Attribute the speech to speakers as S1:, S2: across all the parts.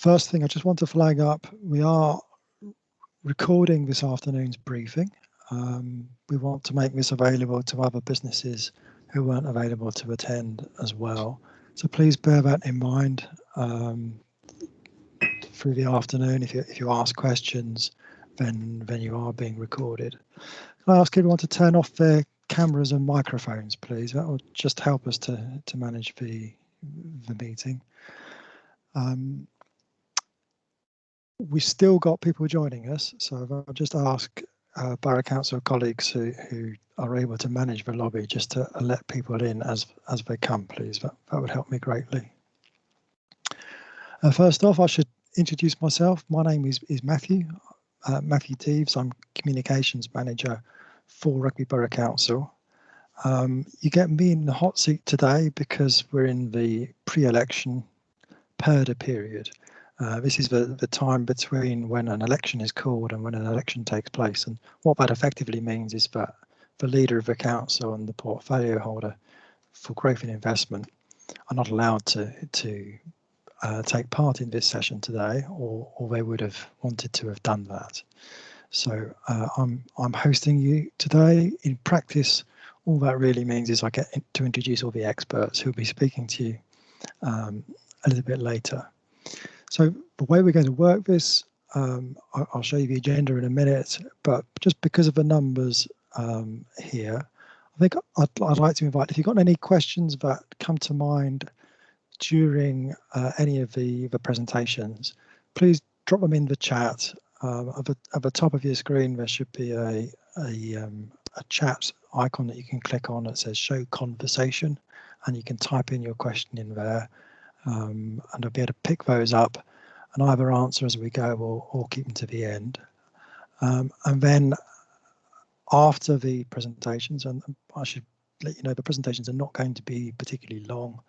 S1: first thing I just want to flag up, we are recording this afternoon's briefing. Um, we want to make this available to other businesses who weren't available to attend as well. So please bear that in mind um, through the afternoon. If you, if you ask questions, then, then you are being recorded. Can I ask everyone to turn off their cameras and microphones, please? That will just help us to, to manage the, the meeting. Um, we've still got people joining us, so I'll just ask uh, Borough Council colleagues who, who are able to manage the lobby just to let people in as as they come, please. That, that would help me greatly. Uh, first off, I should introduce myself. My name is, is Matthew, uh, Matthew Teeves. I'm Communications Manager for Rugby Borough Council. Um, you get me in the hot seat today because we're in the pre-election purdah period. Uh, this is the, the time between when an election is called and when an election takes place. And what that effectively means is that the leader of the council and the portfolio holder for growth and investment are not allowed to, to uh, take part in this session today, or, or they would have wanted to have done that. So uh, I'm, I'm hosting you today. In practice, all that really means is I get to introduce all the experts who'll be speaking to you um, a little bit later. So the way we're going to work this, um, I'll show you the agenda in a minute, but just because of the numbers um, here, I think I'd, I'd, like to invite, if you've got any questions that come to mind during uh, any of the, the presentations, please drop them in the chat. Um, at, the, at, the, top of your screen, there should be a, a, um, a chat icon that you can click on that says show conversation, and you can type in your question in there um, and I'll be able to pick those up and either answer as we go or, or keep them to the end. Um, and then after the presentations, and I should let you know the presentations are not going to be particularly long.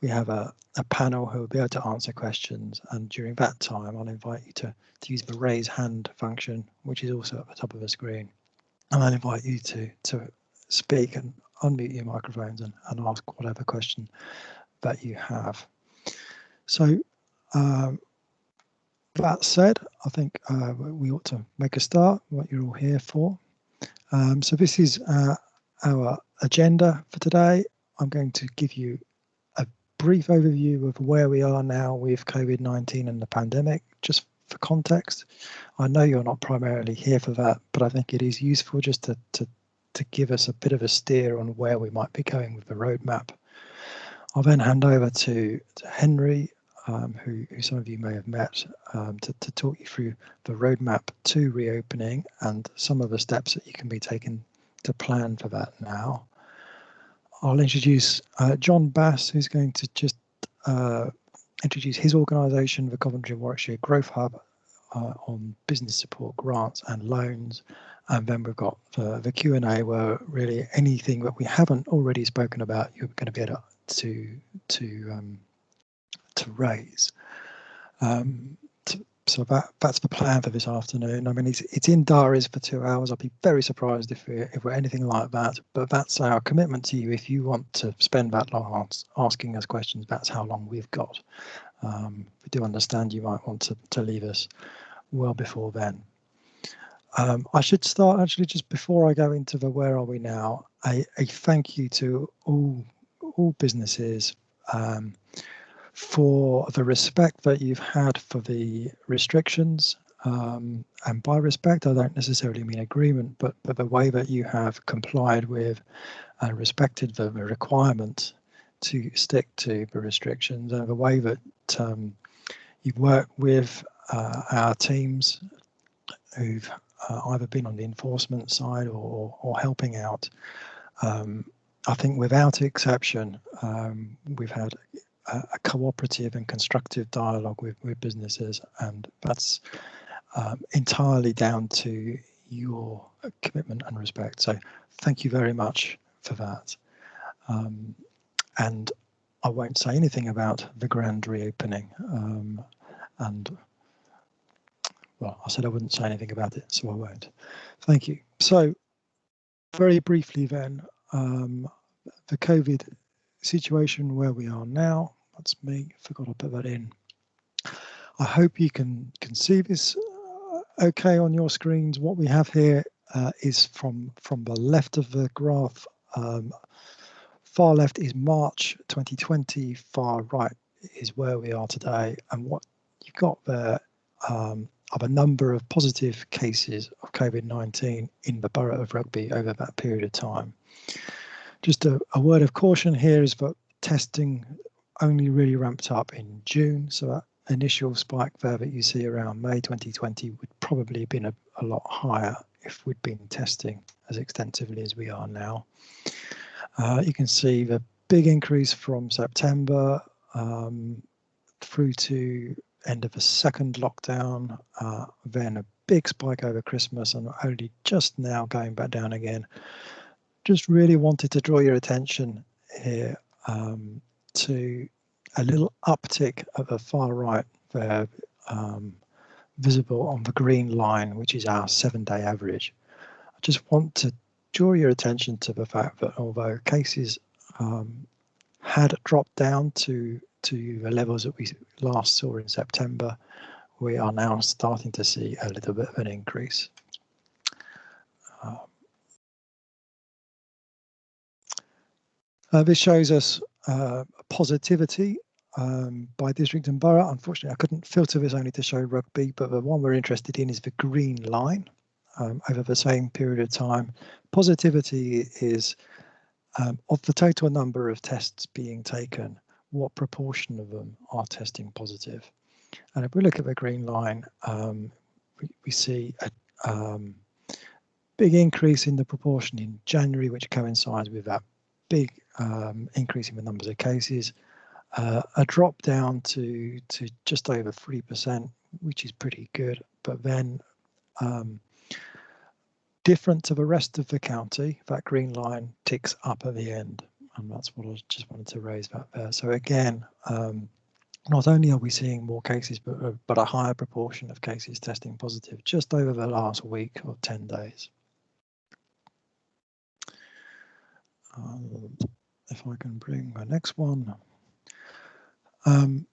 S1: We have a, a panel who will be able to answer questions and during that time I'll invite you to, to use the raise hand function which is also at the top of the screen and I'll invite you to, to speak and unmute your microphones and, and ask whatever question that you have. So um, that said, I think uh, we ought to make a start, what you're all here for. Um, so this is uh, our agenda for today. I'm going to give you a brief overview of where we are now with COVID-19 and the pandemic, just for context. I know you're not primarily here for that, but I think it is useful just to, to, to give us a bit of a steer on where we might be going with the roadmap. I'll then hand over to, to Henry um, who, who, some of you may have met, um, to, to, talk you through the roadmap to reopening and some of the steps that you can be taken to plan for that now. I'll introduce uh, John Bass, who's going to just uh, introduce his organisation, the Coventry and Warwickshire Growth Hub, uh, on business support grants and loans. And then we've got the, the Q&A where really anything that we haven't already spoken about, you're going to be able to, to um, to raise. Um, to, so that that's the plan for this afternoon. I mean, it's it's in diaries for two hours. I'd be very surprised if we if we're anything like that. But that's our commitment to you. If you want to spend that long asking us questions, that's how long we've got. Um, we do understand you might want to to leave us well before then. Um, I should start actually just before I go into the where are we now. A, a thank you to all all businesses. Um, for the respect that you've had for the restrictions. Um, and by respect, I don't necessarily mean agreement, but, but the way that you have complied with and respected the, requirement to stick to the restrictions and the way that um, you've worked with uh, our teams who've uh, either been on the enforcement side or, or helping out. Um, I think without exception, um, we've had a, cooperative and constructive dialogue with, with businesses and that's um, entirely down to your commitment and respect. So thank you very much for that. Um, and I won't say anything about the grand reopening. Um, and well, I said I wouldn't say anything about it, so I won't. Thank you. So very briefly then, um, the COVID situation where we are now. That's me, forgot to put that in. I hope you can, can see this uh, okay on your screens. What we have here uh, is from, from the left of the graph. Um, far left is March 2020, far right is where we are today. And what you've got there um, are a number of positive cases of COVID-19 in the borough of Rugby over that period of time. Just a, a word of caution here is that testing only really ramped up in June, so that initial spike there that you see around May 2020 would probably have been a, a lot higher if we'd been testing as extensively as we are now. Uh, you can see the big increase from September um, through to end of the second lockdown, uh, then a big spike over Christmas and only just now going back down again. Just really wanted to draw your attention here um, to a little uptick at the far right there, um, visible on the green line, which is our seven day average. I just want to draw your attention to the fact that although cases um, had dropped down to to the levels that we last saw in September, we are now starting to see a little bit of an increase. Uh, this shows us uh, positivity um, by district and borough. Unfortunately, I couldn't filter this only to show rugby, but the one we're interested in is the green line um, over the same period of time. Positivity is um, of the total number of tests being taken, what proportion of them are testing positive? And if we look at the green line, um, we, we, see a um, big increase in the proportion in January, which coincides with that big um, increase in the numbers of cases, uh, a drop down to, to just over 3%, which is pretty good, but then um, different to the rest of the county, that green line ticks up at the end. And that's what I just wanted to raise that there. So again, um, not only are we seeing more cases, but, but a higher proportion of cases testing positive just over the last week or 10 days. Um, if I can bring the next one. Um,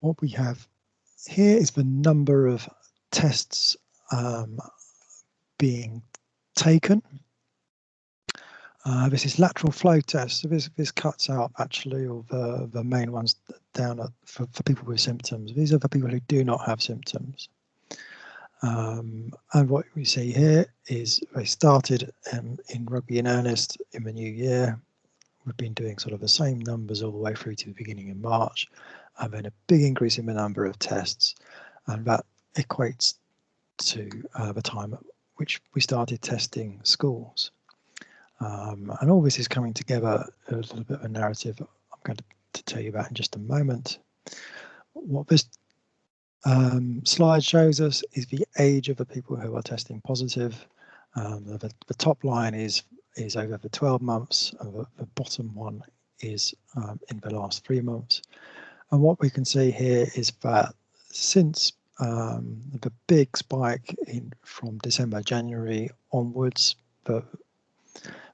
S1: what we have here is the number of tests um, being taken uh, this is lateral flow test. So this, this cuts out actually all the, the main ones down at, for, for people with symptoms. These are the people who do not have symptoms. Um, and what we see here is they started um, in rugby in earnest in the new year. We've been doing sort of the same numbers all the way through to the beginning of March, and then a big increase in the number of tests, and that equates to uh, the time at which we started testing schools. Um, and all this is coming together a little bit of a narrative I'm going to, to tell you about in just a moment. What this um, slide shows us is the age of the people who are testing positive. Um, the, the, top line is is over the 12 months, and the, the bottom one is um, in the last three months. And what we can see here is that since um, the big spike in from December, January onwards, the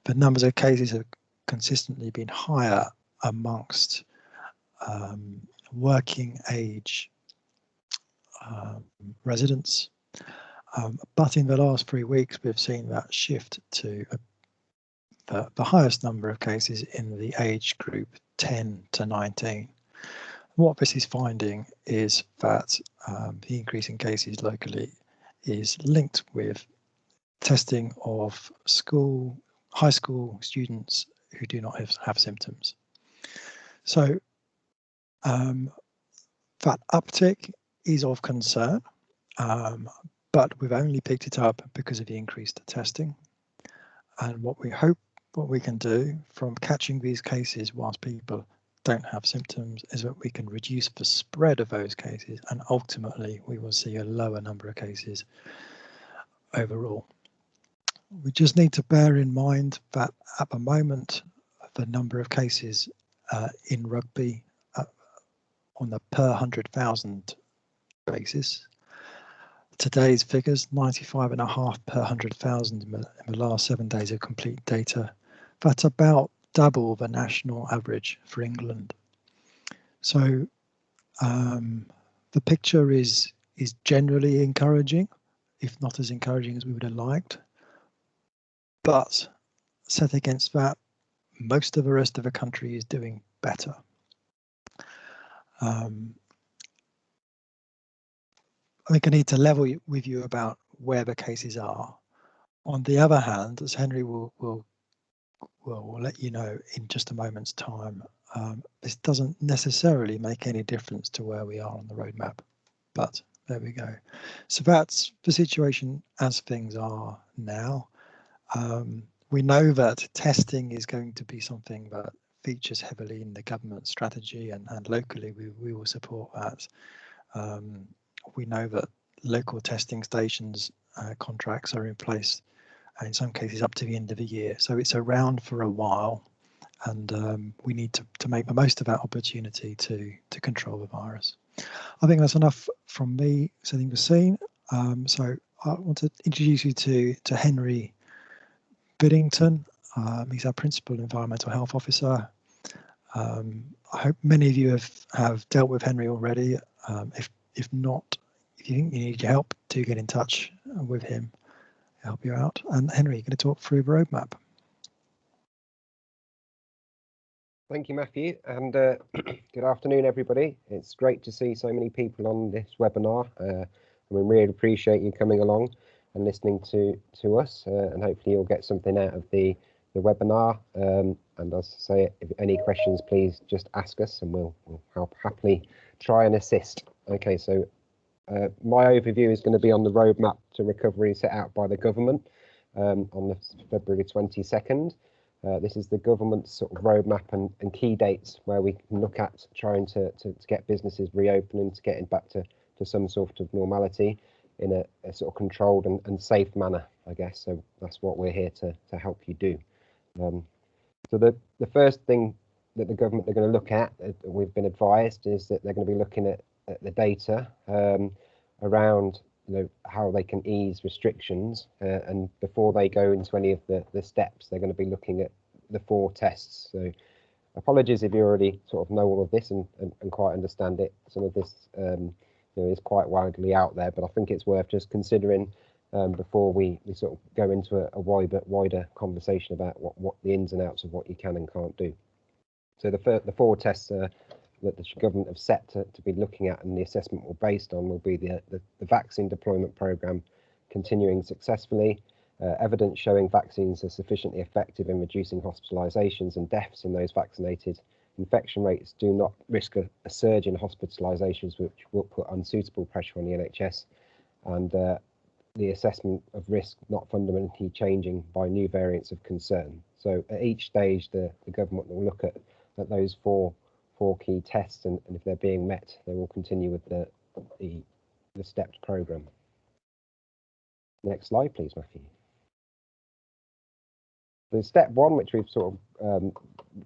S1: the numbers of cases have consistently been higher amongst um, working age um, residents. Um, but in the last three weeks, we've seen that shift to a, the, the highest number of cases in the age group 10 to 19. What this is finding is that um, the increase in cases locally is linked with testing of school high school students who do not have, have symptoms. So um, that uptick is of concern, um, but we've only picked it up because of the increased testing. And what we hope what we can do from catching these cases whilst people don't have symptoms is that we can reduce the spread of those cases and ultimately we will see a lower number of cases overall we just need to bear in mind that at the moment, the number of cases uh, in rugby uh, on the per 100,000 basis, today's figures 95 and a half per 100,000 in, in the last seven days of complete data. That's about double the national average for England. So Um, the picture is is generally encouraging, if not as encouraging as we would have liked. But set against that, most of the rest of the country is doing better. Um, I think I need to level with you about where the cases are. On the other hand, as Henry will will will, will let you know in just a moment's time, um, this doesn't necessarily make any difference to where we are on the roadmap, but there we go. So that's the situation as things are now. Um, we know that testing is going to be something that features heavily in the government strategy and, and locally we, we will support that. Um, we know that local testing stations uh, contracts are in place in some cases up to the end of the year. So it's around for a while and um, we need to, to make the most of that opportunity to, to control the virus. I think that's enough from me setting the scene. Um, so I want to introduce you to, to Henry Biddington. Um, he's our Principal Environmental Health Officer. Um, I hope many of you have, have dealt with Henry already. Um, if, if not, if you think you need help, do get in touch with him, help you out. And Henry, you're going to talk through the roadmap.
S2: Thank you, Matthew, and uh, good afternoon, everybody. It's great to see so many people on this webinar, uh, and we really appreciate you coming along and listening to to us, uh, and hopefully you'll get something out of the the webinar. Um, and as I say, if any questions, please just ask us, and we'll, we'll help happily try and assist. Okay, so uh, my overview is going to be on the roadmap to recovery set out by the government um, on the February 22nd. Uh, this is the government's sort of roadmap and, and key dates where we can look at trying to, to, to get businesses reopening, to getting back to, to some sort of normality in a, a sort of controlled and, and safe manner, I guess. So that's what we're here to, to help you do. Um, so the, the first thing that the government are going to look at, uh, we've been advised, is that they're going to be looking at, at the data um, around you know how they can ease restrictions uh, and before they go into any of the the steps they're going to be looking at the four tests. So apologies if you already sort of know all of this and, and, and quite understand it. Some of this um, you know is quite widely out there but i think it's worth just considering um, before we, we sort of go into a, a wider wider conversation about what, what the ins and outs of what you can and can't do. So the, the four tests are that the government have set to, to be looking at and the assessment will based on will be the, the, the vaccine deployment programme continuing successfully, uh, evidence showing vaccines are sufficiently effective in reducing hospitalisations and deaths in those vaccinated. Infection rates do not risk a, a surge in hospitalisations, which will put unsuitable pressure on the NHS, and uh, the assessment of risk not fundamentally changing by new variants of concern. So at each stage, the, the government will look at, at those four four key tests, and, and if they're being met, they will continue with the, the, the stepped program. Next slide, please, Matthew. The step one, which we've sort of um,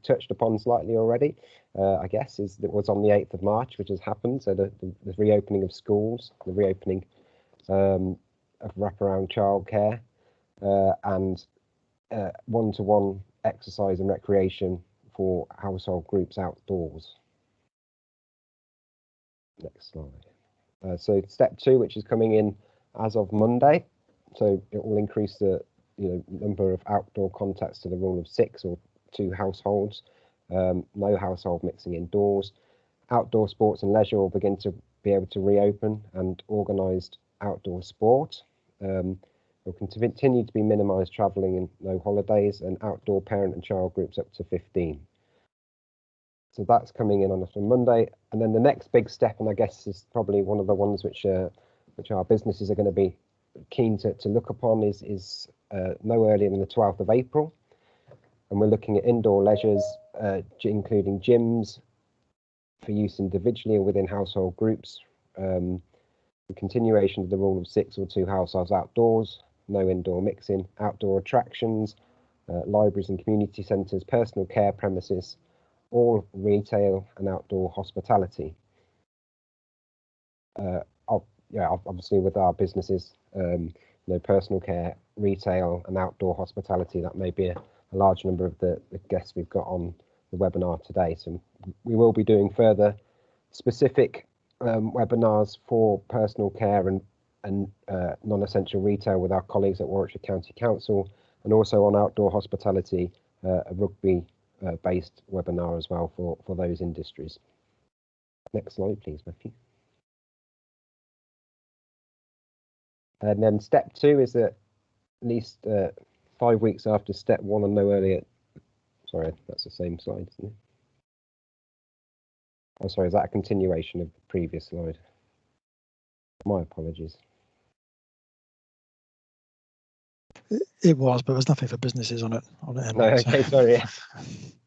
S2: touched upon slightly already, uh, I guess, is that was on the 8th of March, which has happened. So the, the, the reopening of schools, the reopening um, of wraparound childcare, uh, and uh, one-to-one -one exercise and recreation for household groups outdoors. Next slide. Uh, so step two, which is coming in as of Monday. So it will increase the you know number of outdoor contacts to the rule of six or two households. Um, no household mixing indoors. Outdoor sports and leisure will begin to be able to reopen and organised outdoor sport. Um, will continue to be minimised travelling and no holidays and outdoor parent and child groups up to 15. So that's coming in on us on Monday. And then the next big step, and I guess is probably one of the ones which uh, which our businesses are going to be keen to, to look upon is, is uh, no earlier than the 12th of April. And we're looking at indoor leisures, uh, including gyms for use individually or within household groups. Um, the continuation of the rule of six or two households outdoors, no indoor mixing, outdoor attractions, uh, libraries and community centres, personal care premises, all retail and outdoor hospitality. Uh, yeah, obviously with our businesses, um, you know, personal care, retail and outdoor hospitality, that may be a, a large number of the, the, guests we've got on the webinar today. So we will be doing further specific um, webinars for personal care and, and uh, non-essential retail with our colleagues at Warwickshire County Council, and also on outdoor hospitality, uh, a rugby-based uh, webinar as well for, for those industries. Next slide, please, Matthew. And then step two is that at least uh, five weeks after step one and no earlier. Sorry, that's the same slide, isn't it? Oh, sorry, is that a continuation of the previous slide? My apologies.
S1: It was, but there's nothing for businesses on it. On it
S2: no, okay, so. sorry.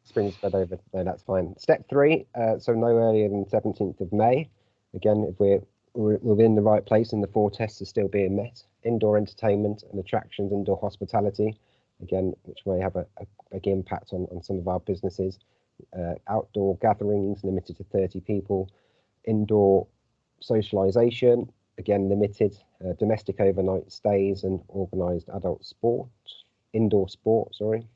S2: Spring spread over. No, that's fine. Step three, uh, so no earlier than 17th of May. Again, if we're, we're within the right place and the four tests are still being met, indoor entertainment and attractions, indoor hospitality, again, which may have a, a big impact on, on some of our businesses. Uh, outdoor gatherings limited to 30 people, indoor socialisation, again limited, uh, domestic overnight stays and organised adult sport, indoor sport, sorry.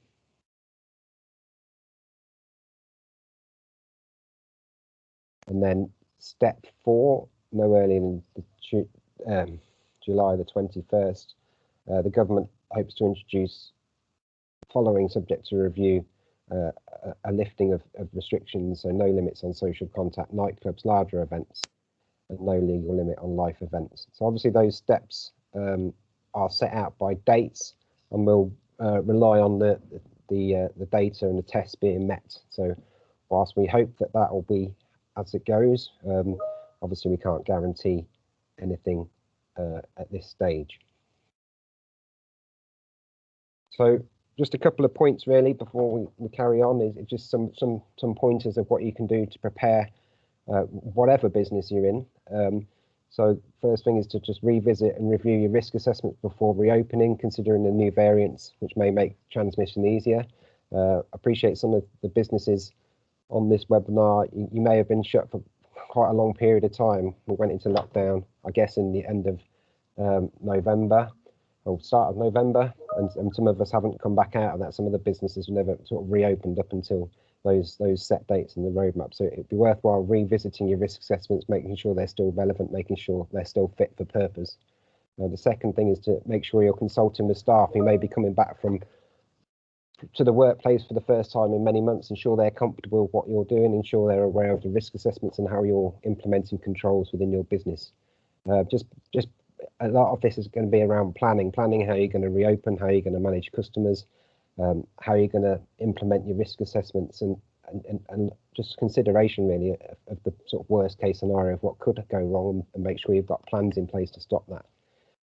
S2: And then step four, no earlier than the, um, July the 21st, uh, the government hopes to introduce, following subject to review, uh, a, lifting of, of restrictions, so no limits on social contact, nightclubs, larger events, no legal limit on life events. So obviously those steps um, are set out by dates and we'll uh, rely on the the uh, the data and the tests being met. So whilst we hope that that will be as it goes, um, obviously we can't guarantee anything uh, at this stage. So just a couple of points really before we, we carry on is just some some some pointers of what you can do to prepare uh, whatever business you're in. Um, so first thing is to just revisit and review your risk assessments before reopening, considering the new variants, which may make transmission easier. Uh, appreciate some of the businesses on this webinar. You, you, may have been shut for quite a long period of time. We went into lockdown, I guess, in the end of um, November or start of November, and, and some of us haven't come back out of that. Some of the businesses never sort of reopened up until those those set dates and the roadmap. So it'd be worthwhile revisiting your risk assessments, making sure they're still relevant, making sure they're still fit for purpose. Uh, the second thing is to make sure you're consulting with staff who may be coming back from to the workplace for the first time in many months, ensure they're comfortable with what you're doing, ensure they're aware of the risk assessments and how you're implementing controls within your business. Uh, just just a lot of this is going to be around planning, planning how you're going to reopen, how you're going to manage customers, um, how you're going to implement your risk assessments, and, and, and just consideration really of, of, the sort of worst case scenario of what could go wrong and make sure you've got plans in place to stop that.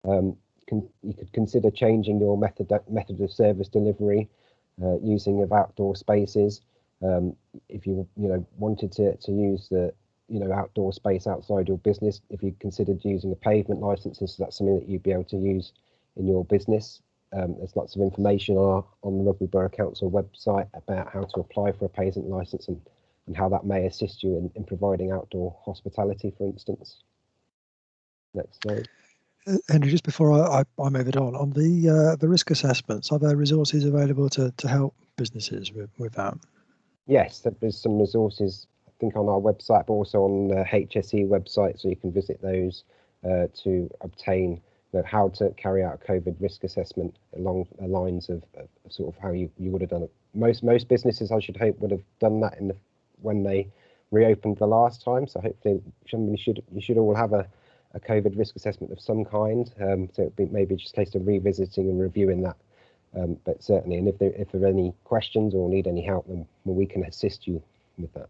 S2: Um, can, you could consider changing your method method of service delivery, uh, using of outdoor spaces. Um, if you you know wanted to to use the you know outdoor space outside your business if you considered using a pavement license so that's something that you'd be able to use in your business um, there's lots of information on, on the Rugby Borough Council website about how to apply for a pavement license and, and how that may assist you in, in providing outdoor hospitality, for instance. Next slide.
S1: Uh, Henry, just before I, I, I, move it on, on the uh, the risk assessments, are there resources available to, to help businesses with, with that?
S2: Yes, there's some resources I think on our website, but also on the HSE website, so you can visit those uh, to obtain you know, how to carry out a COVID risk assessment along the lines of, of, sort of how you, you would have done it. Most most businesses, I should hope, would have done that in the when they reopened the last time. So hopefully, somebody should you should all have a, a COVID risk assessment of some kind. Um, so be maybe just a case of revisiting and reviewing that. Um, but certainly, and if there if there are any questions or need any help, then we can assist you with that.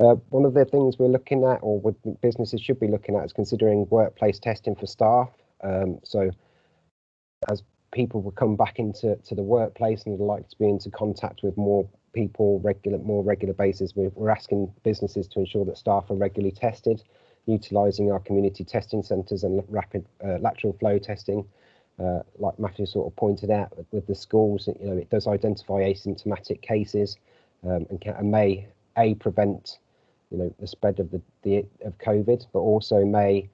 S2: Uh, one of the things we're looking at, or what businesses should be looking at, is considering workplace testing for staff. Um, so, as people will come back into to the workplace and would like to be into contact with more people, regular, more regular basis, we're, we're asking businesses to ensure that staff are regularly tested, utilising our community testing centres and rapid uh, lateral flow testing. Uh, like Matthew sort of pointed out with the schools, you know, it does identify asymptomatic cases um, and, can, and may a prevent you know the spread of the, the of COVID, but also may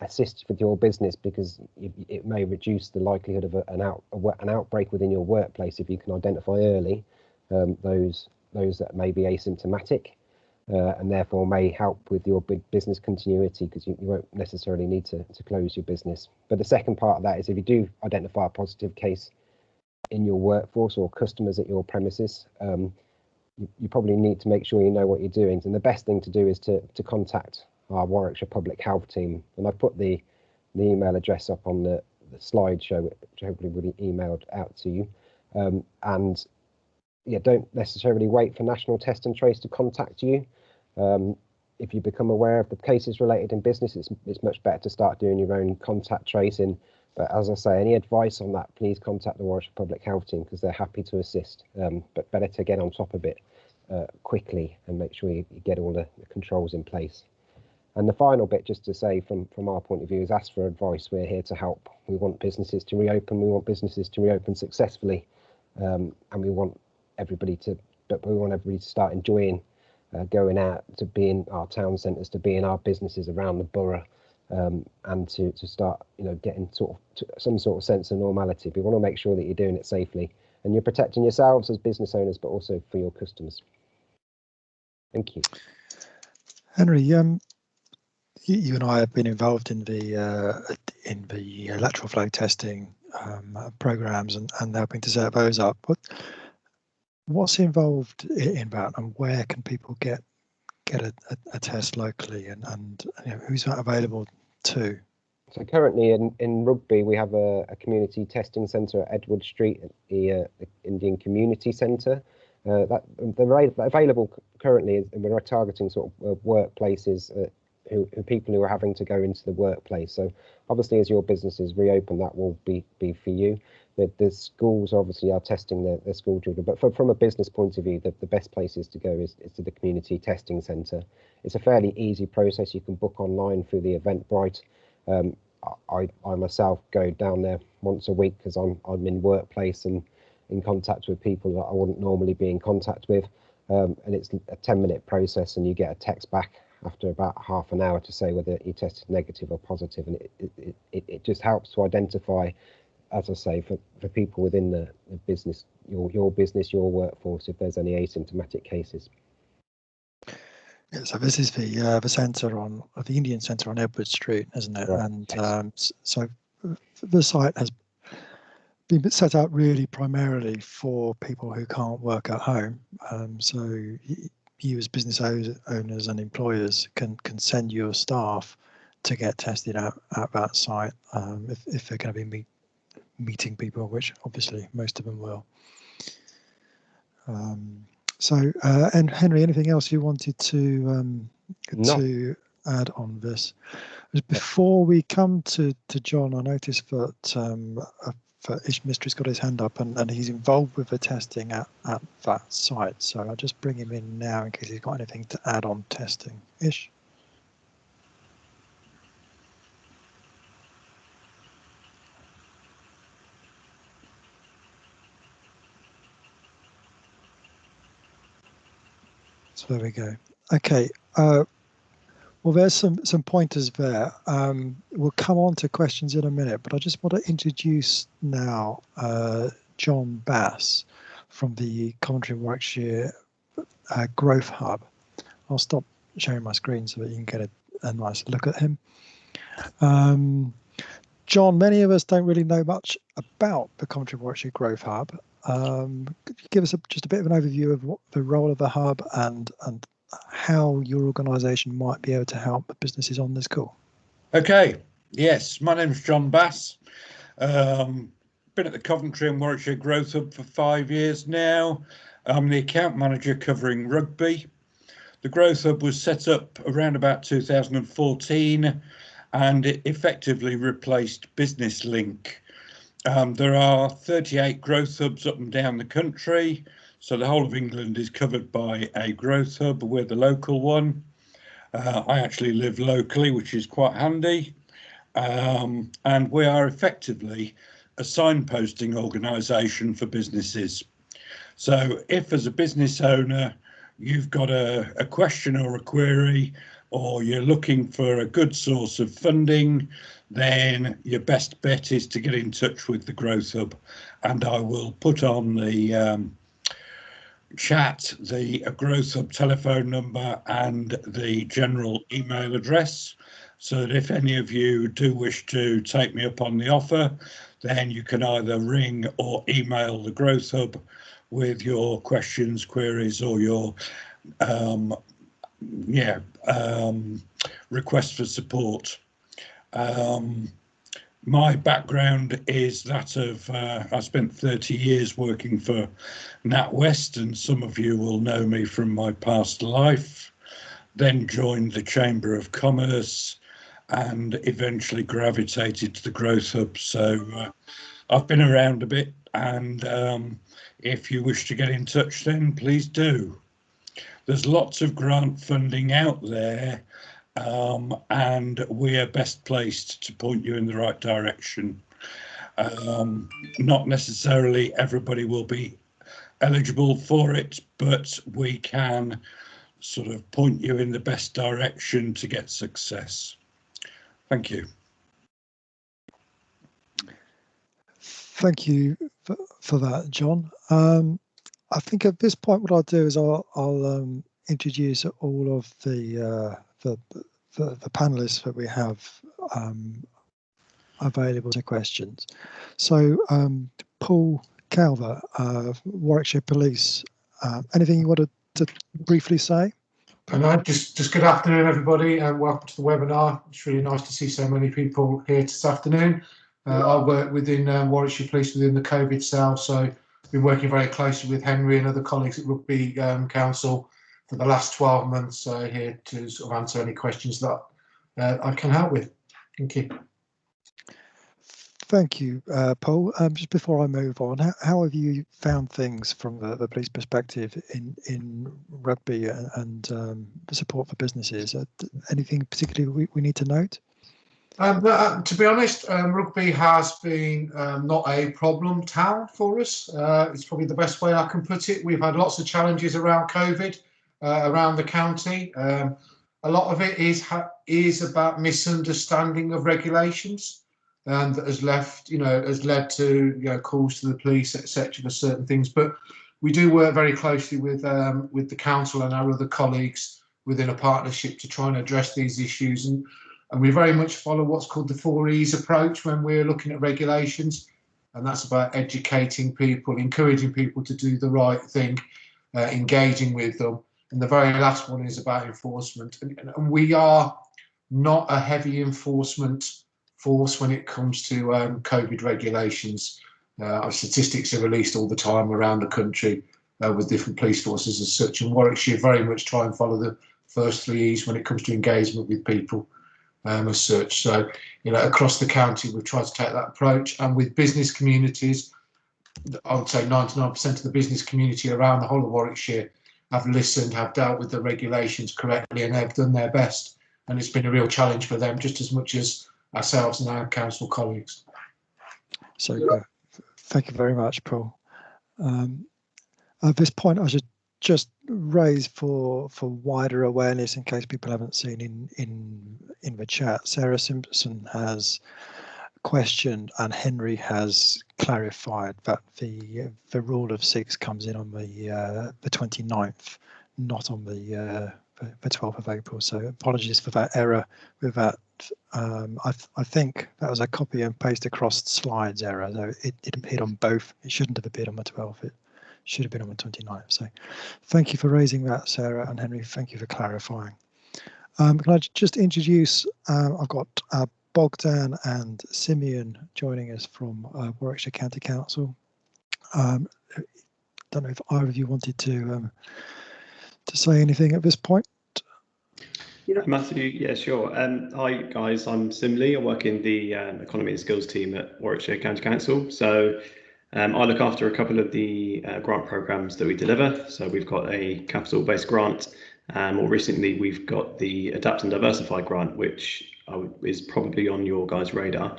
S2: assist with your business because it may reduce the likelihood of an out an outbreak within your workplace if you can identify early um, those those that may be asymptomatic uh, and therefore may help with your business continuity because you, you won't necessarily need to, to close your business. But the second part of that is if you do identify a positive case in your workforce or customers at your premises, um, you, you, probably need to make sure you know what you're doing. And the best thing to do is to, to contact our Warwickshire Public Health team. And I've put the, the email address up on the, the slideshow, which hopefully will be emailed out to you. Um, and yeah, don't necessarily wait for National Test and Trace to contact you. Um, if you become aware of the cases related in business, it's, it's much better to start doing your own contact tracing. But as I say, any advice on that, please contact the Warwickshire Public Health Team because they're happy to assist. Um, but better to get on top of it uh, quickly and make sure you, get all the, the, controls in place. And the final bit, just to say from, from our point of view, is ask for advice. We're here to help. We want businesses to reopen. We want businesses to reopen successfully. Um, and we want everybody to, but we want everybody to start enjoying uh, going out to be in our town centres, to be in our businesses around the borough, um, and to to start you know getting sort of some sort of sense of normality. But we want to make sure that you're doing it safely and you're protecting yourselves as business owners, but also for your customers. Thank you,
S1: Henry. Um, you, you and I have been involved in the uh, in the lateral flow testing um, programs and, and helping to set those up. What what's involved in that and where can people get get a, a, a test locally and, and you know, who's that available to?
S2: So currently in, in Rugby, we have a, a community testing centre at Edward Street, the, uh, the Indian Community Centre. Uh, that they're available currently, and we're targeting sort of uh, workplaces uh, who, who, people who are having to go into the workplace. So obviously, as your businesses reopen, that will be be for you the, the schools obviously are testing their, their school children, but for, from a business point of view, the, the best places to go is, is to the community testing centre. It's a fairly easy process. You can book online through the Eventbrite. Um, I, I myself go down there once a week because I'm I'm in workplace and in contact with people that I wouldn't normally be in contact with. Um, and it's a 10 minute process and you get a text back after about half an hour to say whether you tested negative or positive and it, it, it, it just helps to identify as I say, for, for people within the, the business, your your business, your workforce, if there's any asymptomatic cases.
S1: Yeah, so this is the uh, the centre on uh, the Indian Centre on Edward Street, isn't it? Right. And um, so the site has been set up really primarily for people who can't work at home. Um, so you as business owners and employers can can send your staff to get tested out at that site um, if, if they're going to be meeting people, which obviously most of them will. Um, so, uh, and Henry, anything else you wanted to um, no. to add on this? Before we come to to John, I noticed that um, uh, Ish Mistry's got his hand up and, and he's involved with the testing at, at that site. So I'll just bring him in now in case he's got anything to add on testing. Ish. So there we go. Okay. Uh, well, there's some some pointers there. Um, we'll come on to questions in a minute, but I just want to introduce now uh, John Bass from the Coventry Warwickshire uh, Growth Hub. I'll stop sharing my screen so that you can get a, a nice look at him. Um, John, many of us don't really know much about the Coventry Warwickshire Growth Hub. Um, could you give us a, just a bit of an overview of what the role of the hub and and how your organisation might be able to help businesses on this call?
S3: Okay. Yes, my name is John Bass. Um, been at the Coventry and Warwickshire Growth Hub for five years now. I'm the account manager covering rugby. The Growth Hub was set up around about 2014 and it effectively replaced Business Link um, there are 38 growth hubs up and down the country. So the whole of England is covered by a growth hub. We're the local one. Uh, I actually live locally, which is quite handy. Um, and we are effectively a signposting organisation for businesses. So if as a business owner, you've got a, a question or a query, or you're looking for a good source of funding, then your best bet is to get in touch with the Growth Hub, and I will put on the um, chat the Growth Hub telephone number and the general email address so that if any of you do wish to take me up on the offer, then you can either ring or email the Growth Hub with your questions, queries, or your um, yeah um, request for support. Um, my background is that of uh, I spent 30 years working for NatWest, and some of you will know me from my past life. Then joined the Chamber of Commerce and eventually gravitated to the Growth Hub. So uh, I've been around a bit, and um, if you wish to get in touch, then please do. There's lots of grant funding out there, um, and we are best placed to point you in the right direction. Um, not necessarily everybody will be eligible for it, but we can sort of point you in the best direction to get success. Thank you.
S1: Thank you for, for that, John. Um, I think at this point, what I'll do is I'll, I'll um, introduce all of the, uh, the, the, the panelists that we have um, available to questions. So, um, Paul Calver, uh, Warwickshire Police, uh, anything you wanted to briefly say?
S4: And just, just good afternoon, everybody, and welcome to the webinar. It's really nice to see so many people here this afternoon. Uh, I work within um, Warwickshire Police within the COVID cell, so been working very closely with Henry and other colleagues at Rugby um, Council for the last 12 months. Uh, here to sort of answer any questions that uh, I can help with. Thank you.
S1: Thank you, uh, Paul. Um, just before I move on, how, how have you found things from the, the police perspective in in rugby and, and um, the support for businesses? Uh, anything particularly we, we need to note?
S4: Um, uh, to be honest, um, rugby has been um, not a problem town for us. Uh, it's probably the best way I can put it. We've had lots of challenges around COVID, uh, around the county. Um, a lot of it is is about misunderstanding of regulations and that has left, you know, has led to you know, calls to the police, etc., for certain things. But we do work very closely with um, with the council and our other colleagues within a partnership to try and address these issues. And and we very much follow what's called the four E's approach when we're looking at regulations, and that's about educating people, encouraging people to do the right thing, uh, engaging with them. And the very last one is about enforcement. And, and we are not a heavy enforcement force when it comes to um, COVID regulations. Uh, our statistics are released all the time around the country uh, with different police forces as such. And Warwickshire very much try and follow the first three E's when it comes to engagement with people um, as such. So, you know, across the county, we've tried to take that approach. And with business communities, I would say 99% of the business community around the whole of Warwickshire have listened, have dealt with the regulations correctly, and they've done their best. And it's been a real challenge for them, just as much as ourselves and our council colleagues.
S1: So, uh, thank you very much, Paul. Um, at this point, I should just raise for for wider awareness in case people haven't seen in in in the chat. Sarah Simpson has questioned and Henry has clarified that the the rule of six comes in on the uh, the 29th, not on the uh, the 12th of April. So apologies for that error with that. Um, I, th I think that was a copy and paste across slides error. So it, it appeared on both. It shouldn't have appeared on the 12th. It should have been on the 29th. So thank you for raising that, Sarah and Henry. Thank you for clarifying. Um, can I just introduce, uh, I've got uh, Bogdan and Simeon joining us from uh, Warwickshire County Council. Um, don't know if either of you wanted to um, to say anything at this point?
S5: Yeah, Matthew, yeah, sure. Um, hi, guys. I'm Sim Lee. I work in the um, Economy and Skills team at Warwickshire County Council. So um, I look after a couple of the uh, grant programs that we deliver. So we've got a capital-based grant. More recently, we've got the Adapt and Diversify grant, which is probably on your guys' radar.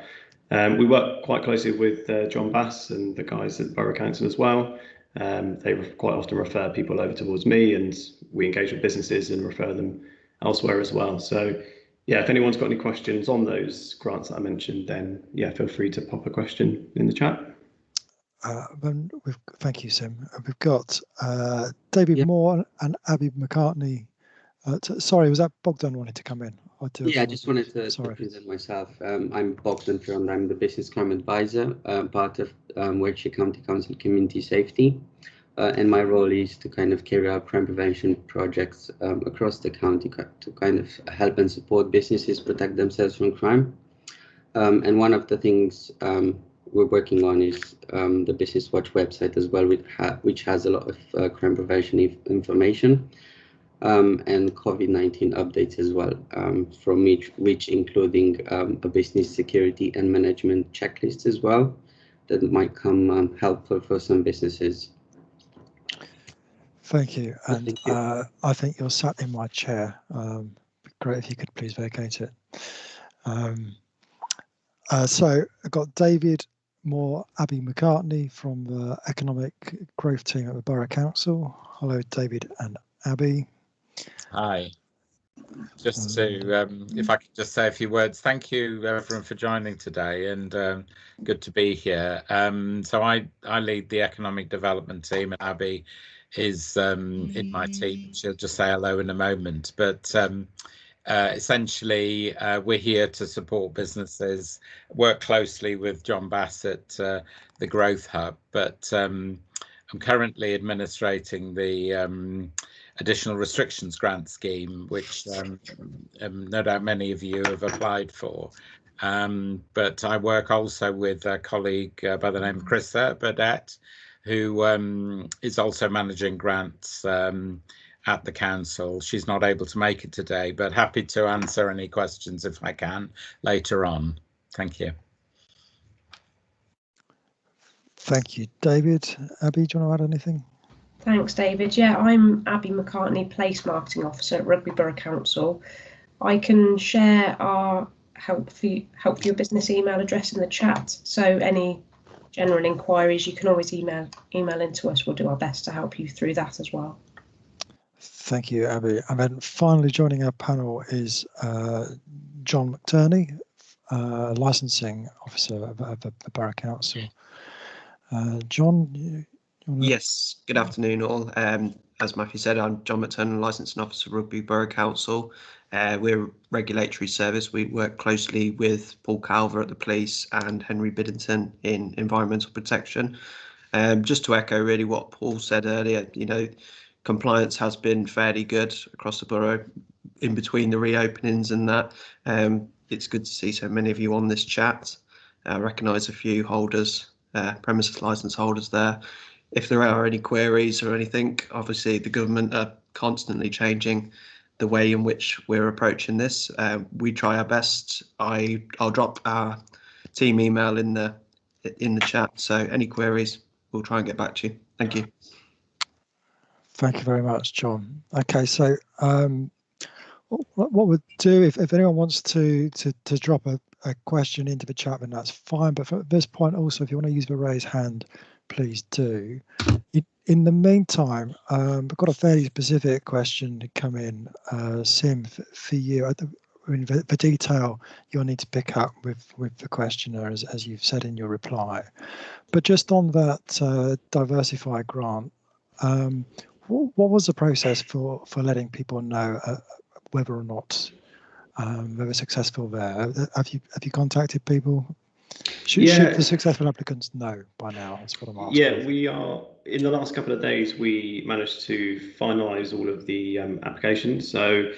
S5: Um, we work quite closely with uh, John Bass and the guys at Borough Council as well. Um, they quite often refer people over towards me, and we engage with businesses and refer them elsewhere as well. So, yeah, if anyone's got any questions on those grants that I mentioned, then yeah, feel free to pop a question in the chat.
S1: Uh, thank you, Sim. Uh, We've got uh, David
S6: Yep.
S1: Moore and Abby McCartney. Uh, sorry, was that Bogdan wanted to come in? I
S6: Yeah, I just wanted to, to present myself. Um, I'm Bogdan Frond. I'm the business crime advisor, uh, part of um, Warwickshire County Council Community Safety. Uh, and my role is to kind of carry out crime prevention projects um, across the county to kind of help and support businesses protect themselves from crime. Um, and one of the things um, we're working on is um, the Business Watch website as well, which, ha- which has a lot of uh, crime prevention inf- information um, and COVID-19 updates as well um, from each, which including um, a business security and management checklist as well that might come um, helpful for some businesses.
S1: Thank you. And
S6: thank you.
S1: uh, I think you're sat in my chair. Um, great if you could please vacate it. Um, uh, so I've got David Moore, Abby McCartney from the Economic Growth Team at the Borough Council. Hello, David and Abby.
S7: Hi. Just to, um, if I could just say a few words, thank you everyone for joining today and um, good to be here. Um, so I, I lead the economic development team and Abby is um, in my team. She'll just say hello in a moment. But um, uh, essentially, uh, we're here to support businesses, work closely with John Bassett, uh, the Growth Hub. But um, I'm currently administrating the um, additional restrictions grant scheme, which um, um, no doubt many of you have applied for. Um, but I work also with a colleague uh, by the name of Chris Burdett, who um, is also managing grants at the council. She's not able to make it today, but happy to answer any questions if I can later on. Thank you.
S1: Thank you, David. Abby, do you want to add anything?
S8: Thanks, David. Yeah, I'm Abby McCartney, Place Marketing Officer at Rugby Borough Council. I can share our help for you, help your business email address in the chat. So any general inquiries, you can always email email into us. We'll do our best to help you through that as well.
S1: Thank you, Abby. And then finally joining our panel is uh, John McTurney, uh, licensing officer of, of the Borough Council. Uh, John, you, you
S9: Yes, good afternoon all. Um, as Matthew said, I'm John McTurney, Licensing Officer, of Rugby Borough Council. Uh, we're a regulatory service. We work closely with Paul Calver at the police and Henry Biddington in environmental protection. Um, just to echo really what Paul said earlier, you know, compliance has been fairly good across the borough in between the reopenings and that. Um, it's good to see so many of you on this chat. I recognise a few holders, uh, premises licence holders there if there are any queries or anything, obviously the government are constantly changing the way in which we're approaching this. Uh, we try our best. I I'll drop our team email in the in the chat. So any queries, we'll try and get back to you. Thank you.
S1: Thank you very much, John. Okay, so um, what, what we'll do if, if anyone wants to to, to drop a, a question into the chat, then that's fine. But at this point, also, if you want to use the raise hand, please do. In, the meantime, um, we've got a fairly specific question to come in, uh, Sim, for, you. The, the detail you'll need to pick up with with the questioner, as, as you've said in your reply. But just on that uh, diversify grant, um, what, what was the process for for letting people know uh, whether or not um, they were successful there? Have you have you contacted people? Should,
S5: Yeah.
S1: should the successful applicants know by now? That's what I'm asking.
S5: Yeah, we are in the last couple of days. We managed to finalise all of the um, applications. So,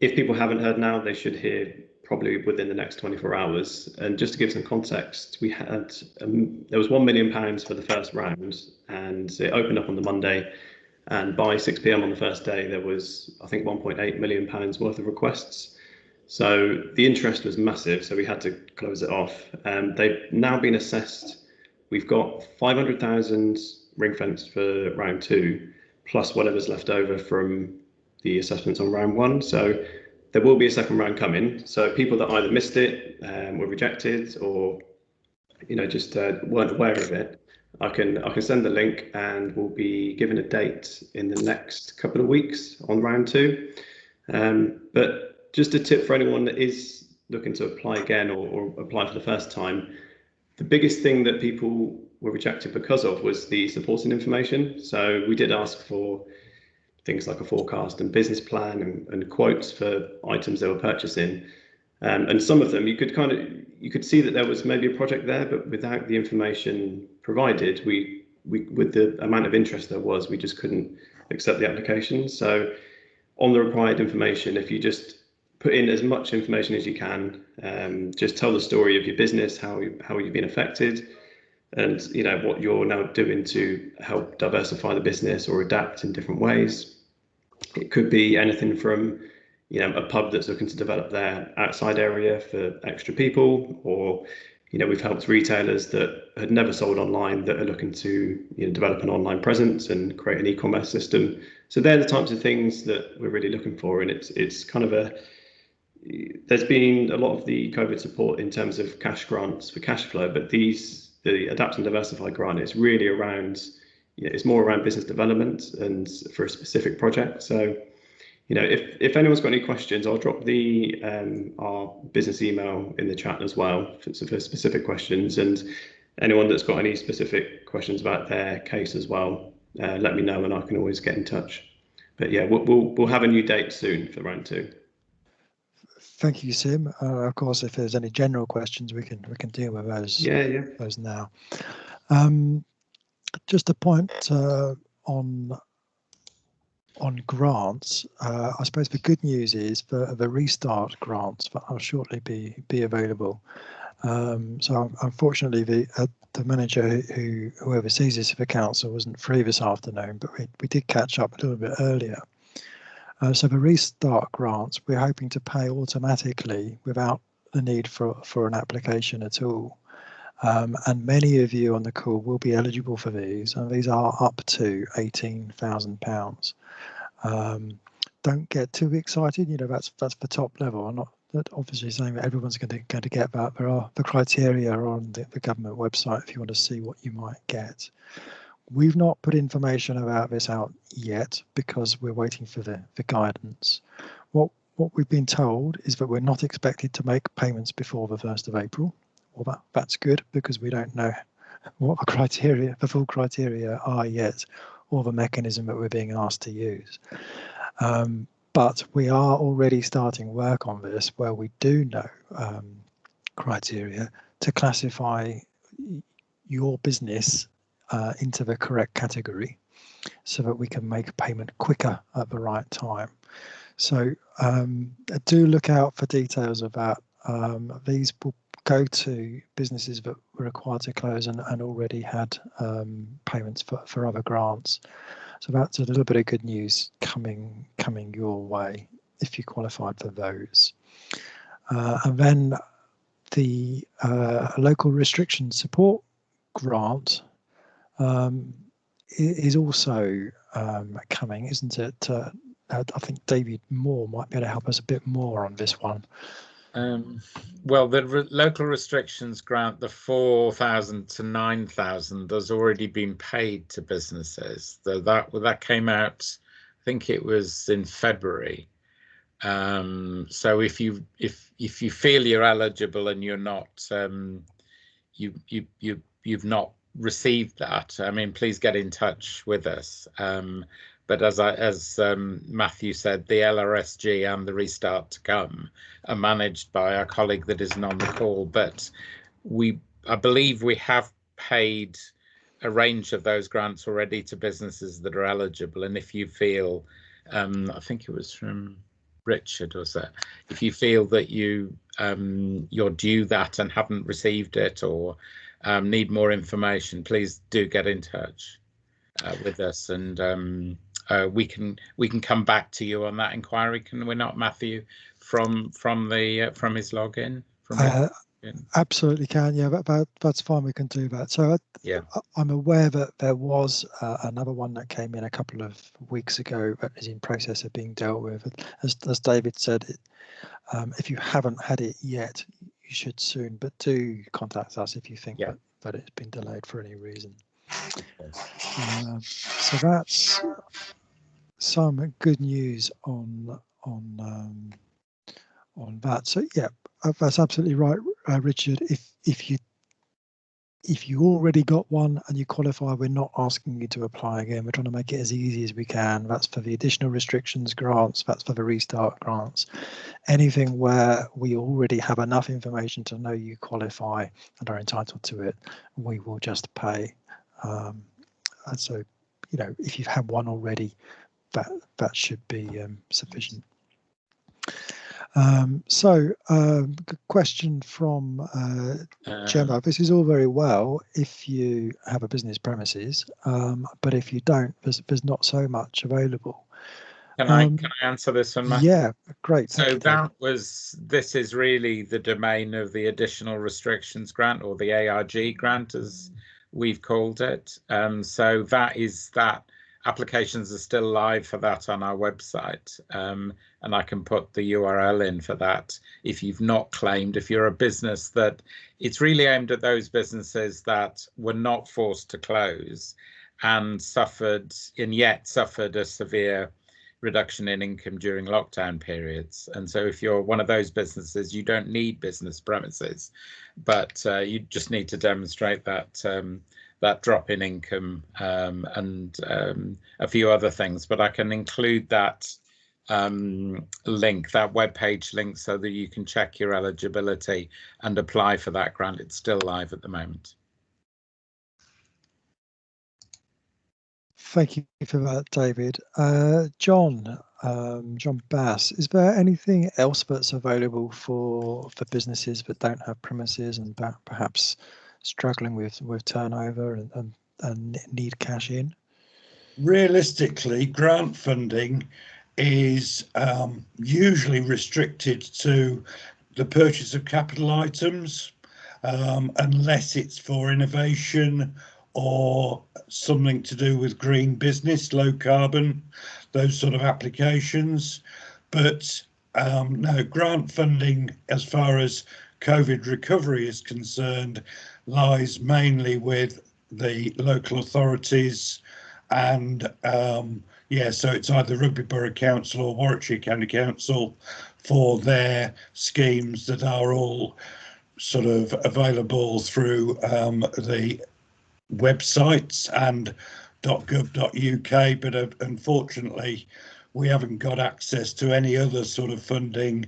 S5: if people haven't heard now, they should hear probably within the next 24 hours. And just to give some context, we had um, there was one million pounds for the first round, and it opened up on the Monday. And by 6 p.m. on the first day, there was I think 1.8 million pounds worth of requests. So the interest was massive, so we had to close it off. Um, they've now been assessed. We've got 500,000 ring fenced for round two, plus whatever's left over from the assessments on round one. So there will be a second round coming. So people that either missed it, um, were rejected, or you know just uh, weren't aware of it, I can I can send the link, and we'll be given a date in the next couple of weeks on round two. Um, but just a tip for anyone that is looking to apply again or, or apply for the first time, the biggest thing that people were rejected because of was the supporting information. So we did ask for things like a forecast and business plan and, and quotes for items they were purchasing. Um, and some of them you could kind of you could see that there was maybe a project there, but without the information provided, we we with the amount of interest there was, we just couldn't accept the application. So on the required information, if you just put in as much information as you can, um, just tell the story of your business, how you, how you've been affected, and you know what you're now doing to help diversify the business or adapt in different ways. It could be anything from you know a pub that's looking to develop their outside area for extra people, or you know we've helped retailers that had never sold online that are looking to you know develop an online presence and create an e-commerce system. So they're the types of things that we're really looking for, and it's it's kind of a there's been a lot of the COVID support in terms of cash grants for cash flow, but these the adapt and diversify grant is really around you know, it's more around business development and for a specific project. So, you know, if if anyone's got any questions, I'll drop the um, our business email in the chat as well for, for specific questions. And anyone that's got any specific questions about their case as well, uh, let me know and I can always get in touch. But yeah, we'll we'll, we'll have a new date soon for round two.
S1: Thank you, Sim. Uh, of course, if there's any general questions, we can we can deal with those.
S5: Yeah, yeah.
S1: Those now. Um, just a point uh, on on grants. Uh, I suppose the good news is the the restart grants that will shortly be be available. Um, so unfortunately, the uh, the manager who who oversees this for council wasn't free this afternoon, but we we did catch up a little bit earlier. Uh, so the restart grants, we're hoping to pay automatically without the need for, for an application at all. Um, and many of you on the call will be eligible for these, and these are up to £18,000. Um, don't get too excited, you know, that's that's the top level. I'm not obviously saying that everyone's going to, going to get that. There are the criteria are on the, the government website if you want to see what you might get. We've not put information about this out yet because we're waiting for the, the guidance. What what we've been told is that we're not expected to make payments before the 1st of April. Well, that, that's good because we don't know what the criteria, the full criteria are yet, or the mechanism that we're being asked to use. Um, but we are already starting work on this where we do know um, criteria to classify your business uh, into the correct category so that we can make payment quicker at the right time. So um, do look out for details of that. Um, these will go to businesses that were required to close and, and already had um, payments for, for other grants. So that's a little bit of good news coming coming your way if you qualified for those. Uh, and then the uh, local restriction support grant um, is also um, coming, isn't it? Uh, I think David Moore might be able to help us a bit more on this one.
S7: Um, well, the re local restrictions grant, the 4,000 to 9,000 has already been paid to businesses. So that that came out, I think it was in February. Um, so if you if if you feel you're eligible and you're not, um, you you you you've not received that, I mean, please get in touch with us. Um, but as I, as um, Matthew said, the LRSG and the Restart to Come are managed by our colleague that isn't on the call. But we, I believe, we have paid a range of those grants already to businesses that are eligible. And if you feel, um, I think it was from Richard, was that if you feel that you um, you're due that and haven't received it or um, need more information, please do get in touch uh, with us, and um, uh, we can we can come back to you on that inquiry. Can we not, Matthew, from from the uh, from his login? From
S1: uh, absolutely can. Yeah, that, that, that's fine. We can do that. So
S7: yeah,
S1: I'm aware that there was uh, another one that came in a couple of weeks ago that is in process of being dealt with. As as David said, it, um, if you haven't had it yet, you should soon, but do contact us if you think yeah. that, that it's been delayed for any reason. Uh, so that's some good news on on um, on that. So yeah, uh, that's absolutely right, uh, Richard. If if you if you already got one and you qualify, we're not asking you to apply again. We're trying to make it as easy as we can. That's for the additional restrictions grants, that's for the restart grants. Anything where we already have enough information to know you qualify and are entitled to it, we will just pay. Um, and so, you know, if you've had one already, that that should be um, sufficient. Um, so, um, question from uh,
S7: Uh,
S1: Gemma. This is all very well if you have a business premises, um, but if you don't, there's, there's not so much available.
S7: Can I
S1: um,
S7: can I answer this one, Matthew?
S1: Yeah, great.
S7: So
S1: David.
S7: that was, this is really the domain of the additional restrictions grant or the ARG grant as we've called it. Um, so that is that applications are still live for that on our website. Um, and I can put the URL in for that if you've not claimed, if you're a business that it's really aimed at those businesses that were not forced to close and suffered and yet suffered a severe reduction in income during lockdown periods. And so if you're one of those businesses, you don't need business premises, but uh, you just need to demonstrate that um, that drop in income um, and um, a few other things. But I can include that um, link, that web page link, so that you can check your eligibility and apply for that grant. It's still live at the moment.
S1: Thank you for that, David. Uh, John, um, John Bass, is there anything else that's available for for businesses that don't have premises and perhaps struggling with with turnover and, and, and need cash in?
S3: realistically, grant funding is um, usually restricted to the purchase of capital items, um, unless it's for innovation or something to do with green business, low carbon, those sort of applications. But um, no, grant funding, as far as COVID recovery is concerned, lies mainly with the local authorities and um, yeah, so it's either Rugby Borough Council or Warwickshire County Council for their schemes that are all sort of available through um, the websites and .gov.uk, but uh, unfortunately, we haven't got access to any other sort of funding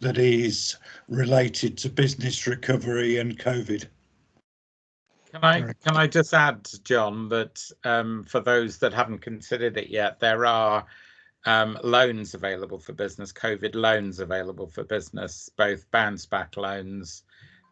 S3: that is related to business recovery and COVID.
S7: Can I
S1: Correct.
S7: can I just add, John, that um, for those that haven't considered it yet, there are um, loans available for business, COVID loans available for business, both bounce back loans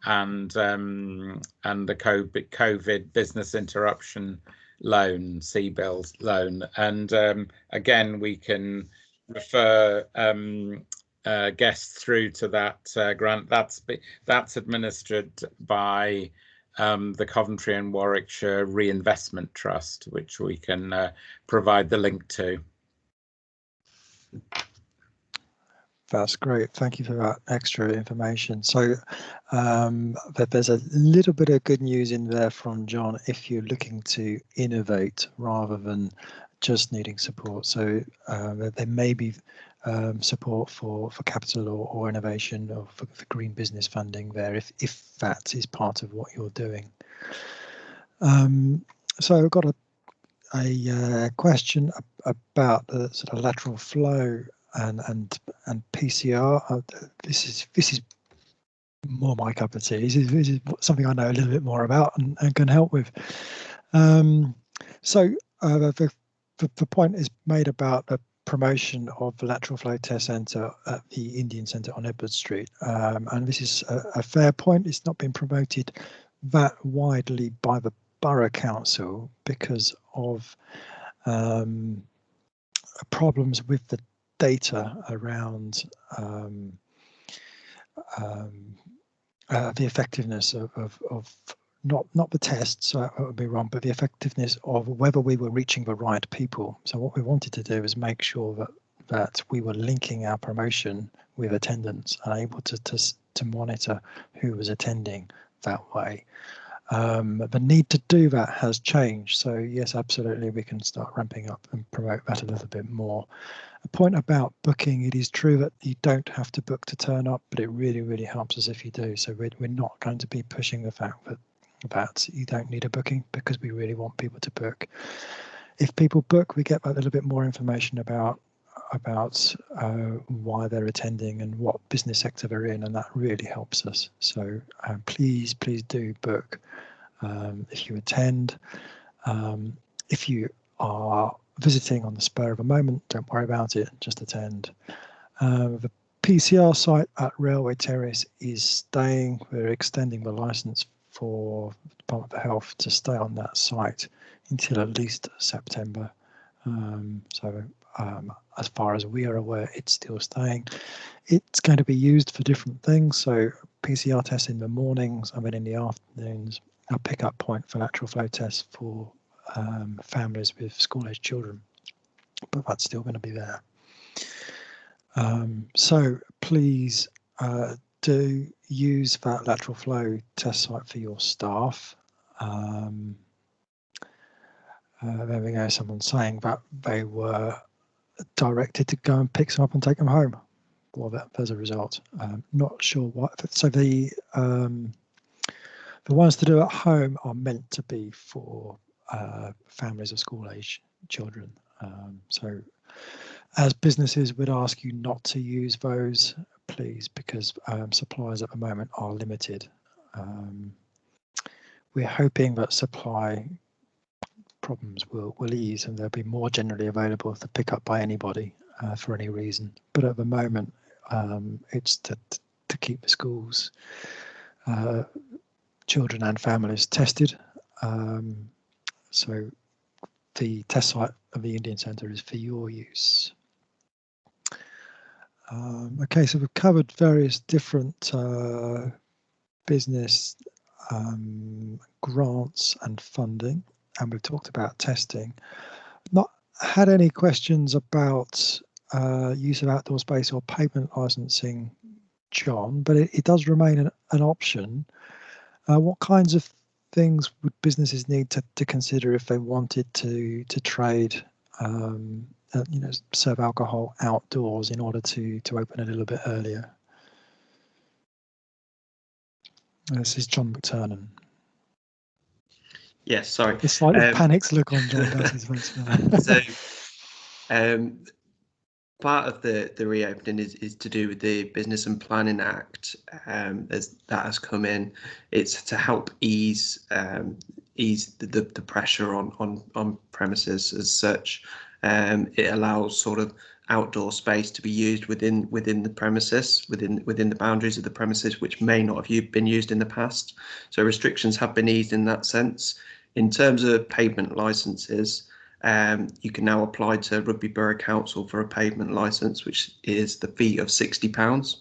S7: and um, and the COVID, business interruption loan, CBILS loan. And um, again, we can refer um, uh, guests through to that uh, grant. That's that's administered by um, the Coventry and Warwickshire Reinvestment Trust, which we can uh, provide the link to.
S1: That's great. Thank you for that extra information. So um, there- there's a little bit of good news in there from John if you're looking to innovate rather than just needing support. So uh, there- may be um, support for, for capital or, or innovation or for, for green business funding there if, if that is part of what you're doing. Um, so I've got a, a uh, question ab- about the sort of lateral flow and and and PCR. Uh, this is this is more my cup of tea. This is, this is something I know a little bit more about and, and can help with. Um, so uh, the, the the point is made about the promotion of the lateral flow test centre at the Indian Centre on Edward Street, um, and this is a, a fair point. It's not been promoted that widely by the borough council because of um, problems with the data around um, um, uh, the effectiveness of, of, of not not the tests, so that would be wrong, but the effectiveness of whether we were reaching the right people. So what we wanted to do is make sure that that we were linking our promotion with attendance and able to to, to monitor who was attending that way. Um, the need to do that has changed. So yes, absolutely, we can start ramping up and promote that a little bit more. A point about booking, it is true that you don't have to book to turn up, but it really, really helps us if you do. So we're, we're not going to be pushing the fact that that you don't need a booking because we really want people to book. If people book, we get a little bit more information about about uh, why they're attending and what business sector they're in, and that really helps us. So um, please, please do book um, if you attend. Um, if you are visiting on the spur of a moment, don't worry about it, just attend. Um, the PCR site at Railway Terrace is staying. We're extending the license for Department of Health to stay on that site until at least September. Um, so um, as far as we are aware, it's still staying. It's going to be used for different things. So PCR tests in the mornings and then in the afternoons, a pickup point for lateral flow tests for um, families with school-age children. But that's still going to be there. Um, so please uh, do use that lateral flow test site for your staff. Um, uh, there we go, someone saying that they were directed to go and pick some up and take them home. Well, that, as a result, um, not sure what. So the um, the ones to do at home are meant to be for uh, families of school age children. Um, so as businesses would ask you not to use those, please, because um, supplies at the moment are limited. Um, we're hoping that supply problems will, will ease and they'll be more generally available to pick up by anybody uh, for any reason. But at the moment, um, it's to, to keep the schools, uh, children and families tested. Um, so the test site of the Indian Centre is for your use. Um, okay, so we've covered various different uh, business um, grants and funding and we've talked about testing. Not had any questions about uh, use of outdoor space or pavement licensing, John, but it, it does remain an, an option. Uh, what kinds of things would businesses need to, to consider if they wanted to to trade, um, uh, you know, serve alcohol outdoors in order to to open a little bit earlier? This is John McTurnan.
S9: Yes, sorry.
S1: It's like um, panic's look on John Bass's face.
S9: so, um, part of the the reopening is is to do with the Business and Planning Act. Um, as that has come in, it's to help ease um, ease the, the, the pressure on on on premises as such. Um, it allows sort of outdoor space to be used within within the premises within within the boundaries of the premises which may not have been used in the past so restrictions have been eased in that sense in terms of pavement licenses, um, you can now apply to Rugby Borough Council for a pavement license, which is the fee of £60.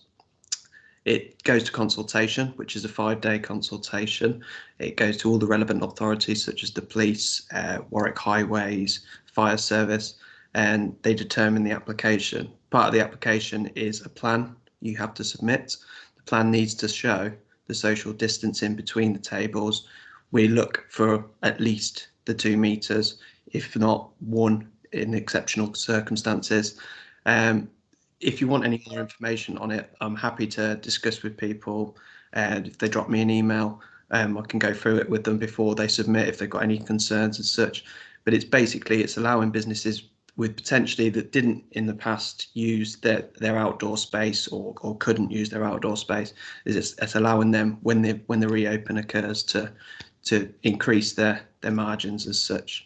S9: It goes to consultation, which is a five day consultation. It goes to all the relevant authorities, such as the police, uh, Warwick Highways, fire service, and they determine the application. Part of the application is a plan you have to submit. The plan needs to show the social distancing between the tables, we look for at least the two meters, if not one in exceptional circumstances. Um, if you want any more information on it, I'm happy to discuss with people. And if they drop me an email, um, I can go through it with them before they submit if they've got any concerns and such. But it's basically it's allowing businesses with potentially that didn't in the past use their their outdoor space or or couldn't use their outdoor space is it's, it's allowing them when the when the reopen occurs to to increase their their margins as such.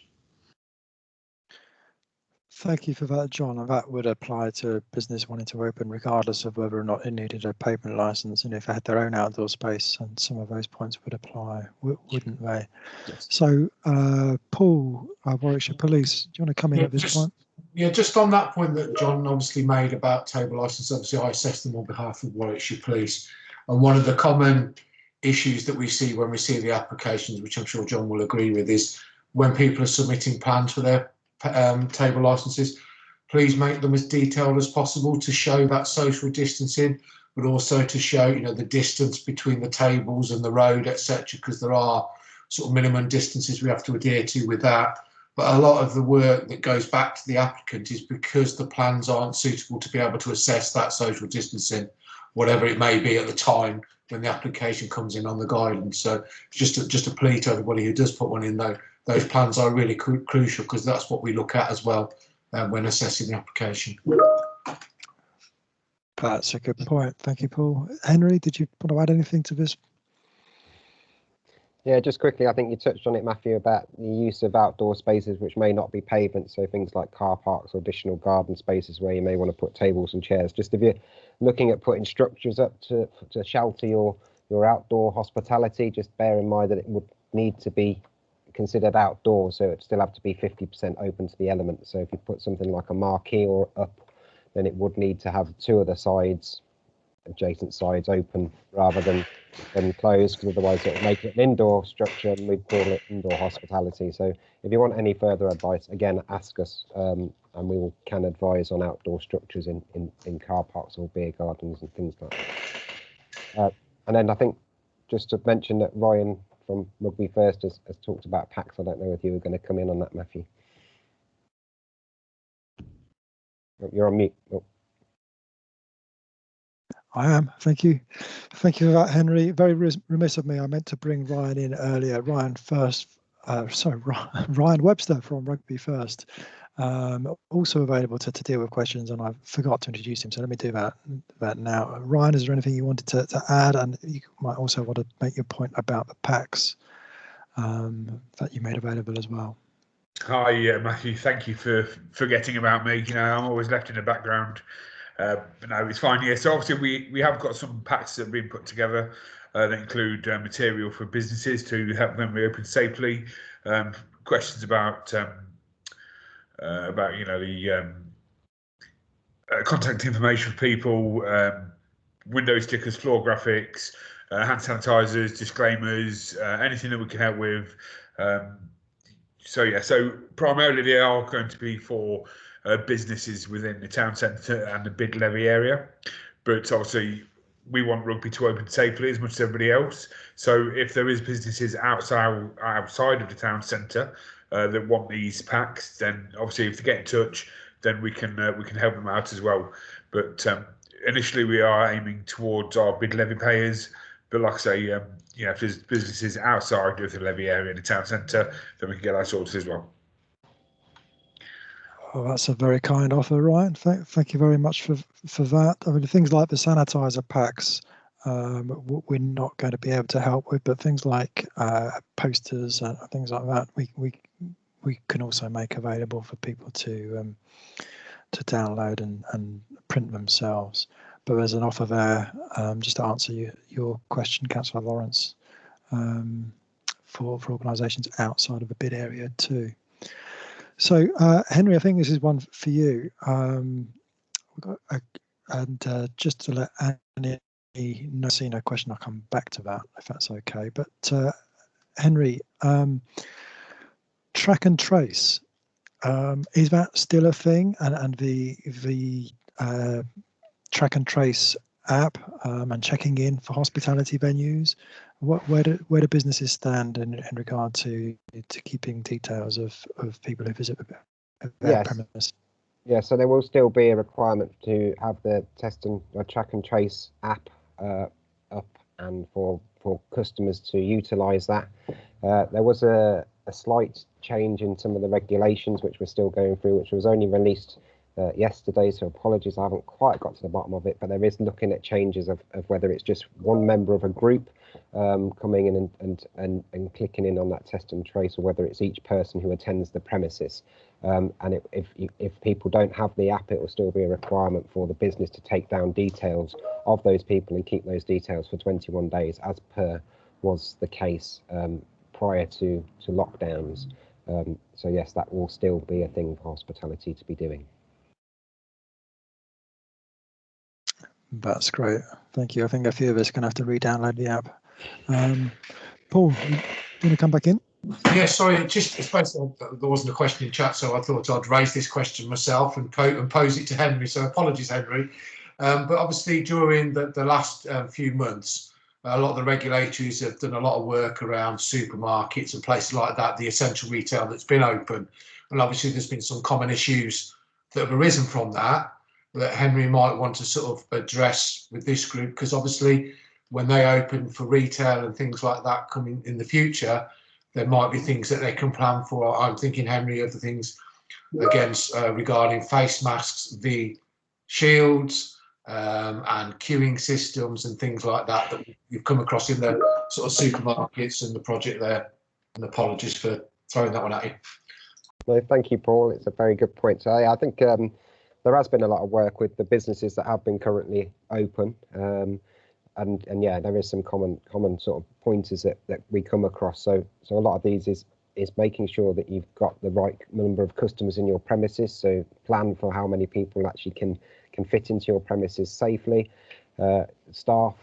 S1: Thank you for that, John. And that would apply to a business wanting to open regardless of whether or not it needed a pavement license and if they had their own outdoor space and some of those points would apply, wouldn't they? Yes. So, uh, Paul, uh, Warwickshire Police, do you want to come in yeah, at this
S4: just,
S1: point?
S4: Yeah, just on that point that John obviously made about table license, obviously I assess them on behalf of Warwickshire Police. And one of the common issues that we see when we see the applications, which I'm sure John will agree with, is when people are submitting plans for their um, table licenses, please make them as detailed as possible to show that social distancing, but also to show, you know, the distance between the tables and the road, etc., because there are sort of minimum distances we have to adhere to with that. But a lot of the work that goes back to the applicant is because the plans aren't suitable to be able to assess that social distancing, whatever it may be at the time when the application comes in on the guidance. So just a, just a plea to everybody who does put one in though, those plans are really cru crucial because that's what we look at as well uh, when assessing the application.
S1: That's a good point. Thank you, Paul. Henry, did you want to add anything to this?
S2: Yeah, just quickly, I think you touched on it, Matthew, about the use of outdoor spaces which may not be pavement, so things like car parks or additional garden spaces where you may want to put tables and chairs. Just if you're looking at putting structures up to to shelter your your outdoor hospitality, just bear in mind that it would need to be considered outdoors, so it still have to be 50% open to the elements. So if you put something like a marquee or up, then it would need to have two of the sides, adjacent sides open rather than than closed, because otherwise it would make it an indoor structure and we'd call it indoor hospitality. So if you want any further advice, again, ask us um, and we will, can advise on outdoor structures in, in, in car parks or beer gardens and things like that. Uh, and then I think just to mention that Ryan from Rugby First has, has talked about packs. I don't know if you were going to come in on that, Matthew. You're on mute. Oh.
S1: I am. Thank you. Thank you for that, Henry. Very remiss of me. I meant to bring Ryan in earlier. Ryan first, uh, sorry, Ryan Webster from Rugby First, um, also available to, to deal with questions, and I forgot to introduce him. So let me do that that now. Ryan, is there anything you wanted to, to add? And you might also want to make your point about the packs um, that you made available as well.
S10: Hi, Matthew. Thank you for forgetting about me. You know, I'm always left in the background. But no, it's fine. Yeah, so obviously we we have got some packs that have been put together uh, that include uh, material for businesses to help them reopen safely. Um, questions about um, uh, about you know the um, uh, contact information for people, um, window stickers, floor graphics, uh, hand sanitizers, disclaimers, anything that we can help with. Um, so yeah, so primarily they are going to be for uh, businesses within the town centre and the bid levy area, but obviously we want rugby to open safely as much as everybody else. So if there is businesses outside outside of the town centre uh, that want these packs, then obviously if they get in touch, then we can uh, we can help them out as well. But um, initially we are aiming towards our bid levy payers. But like I say, um, you know, if there's businesses outside of the levy area in the town centre, then we can get that sorted as well.
S1: Well, that's a very kind offer, Ryan. Thank, thank you very much for for that. I mean, things like the sanitizer packs, um, we're not going to be able to help with, but things like uh, posters and things like that, we we we can also make available for people to um, to download and, and print themselves. But there's an offer there, um, just to answer you, your question, Councillor Lawrence, um, for for organisations outside of the bid area too. So, uh, Henry, I think this is one for you. Um, and uh, just to let Annie know, see no question, I'll come back to that if that's okay. But uh, Henry, um, track and trace, um, is that still a thing? And, and the the uh, track and trace app um, and checking in for hospitality venues. What, where do where do businesses stand in, in regard to to keeping details of, of people who visit their
S2: Yes.
S1: premise?
S2: Yeah, so there will still be a requirement to have the test and uh, track and trace app uh, up and for for customers to utilise that. Uh, there was a, a slight change in some of the regulations which we're still going through, which was only released uh, yesterday. So apologies, I haven't quite got to the bottom of it, but there is looking at changes of, of whether it's just one member of a group um, coming in and, and, and, and clicking in on that test and trace, or whether it's each person who attends the premises. Um, and it, if if people don't have the app, it will still be a requirement for the business to take down details of those people and keep those details for 21 days, as per was the case um, prior to to lockdowns. Um, so yes, that will still be a thing for hospitality to be doing.
S1: That's great. Thank you. I think a few of us are going to have to re-download the app. Um, Paul, you, you want to come back in?
S4: Yeah, sorry, just it's basically there wasn't a question in chat, so I thought I'd raise this question myself and, po- and pose it to Henry. So apologies, Henry. Um, but obviously, during the, the last um, few months, a lot of the regulators have done a lot of work around supermarkets and places like that, the essential retail that's been open. And obviously, there's been some common issues that have arisen from that that Henry might want to sort of address with this group, because obviously when they open for retail and things like that coming in the future, there might be things that they can plan for. I'm thinking, Henry, of the things against uh, regarding face masks, the shields, um, and queuing systems and things like that that you've come across in the sort of supermarkets and the project there. And apologies for throwing that one at you.
S2: No, thank you, Paul. It's a very good point. So I think um, there has been a lot of work with the businesses that have been currently open. Um, and and yeah, there is some common common sort of pointers that, that we come across. So so a lot of these is is making sure that you've got the right number of customers in your premises. So plan for how many people actually can can fit into your premises safely. Uh, staff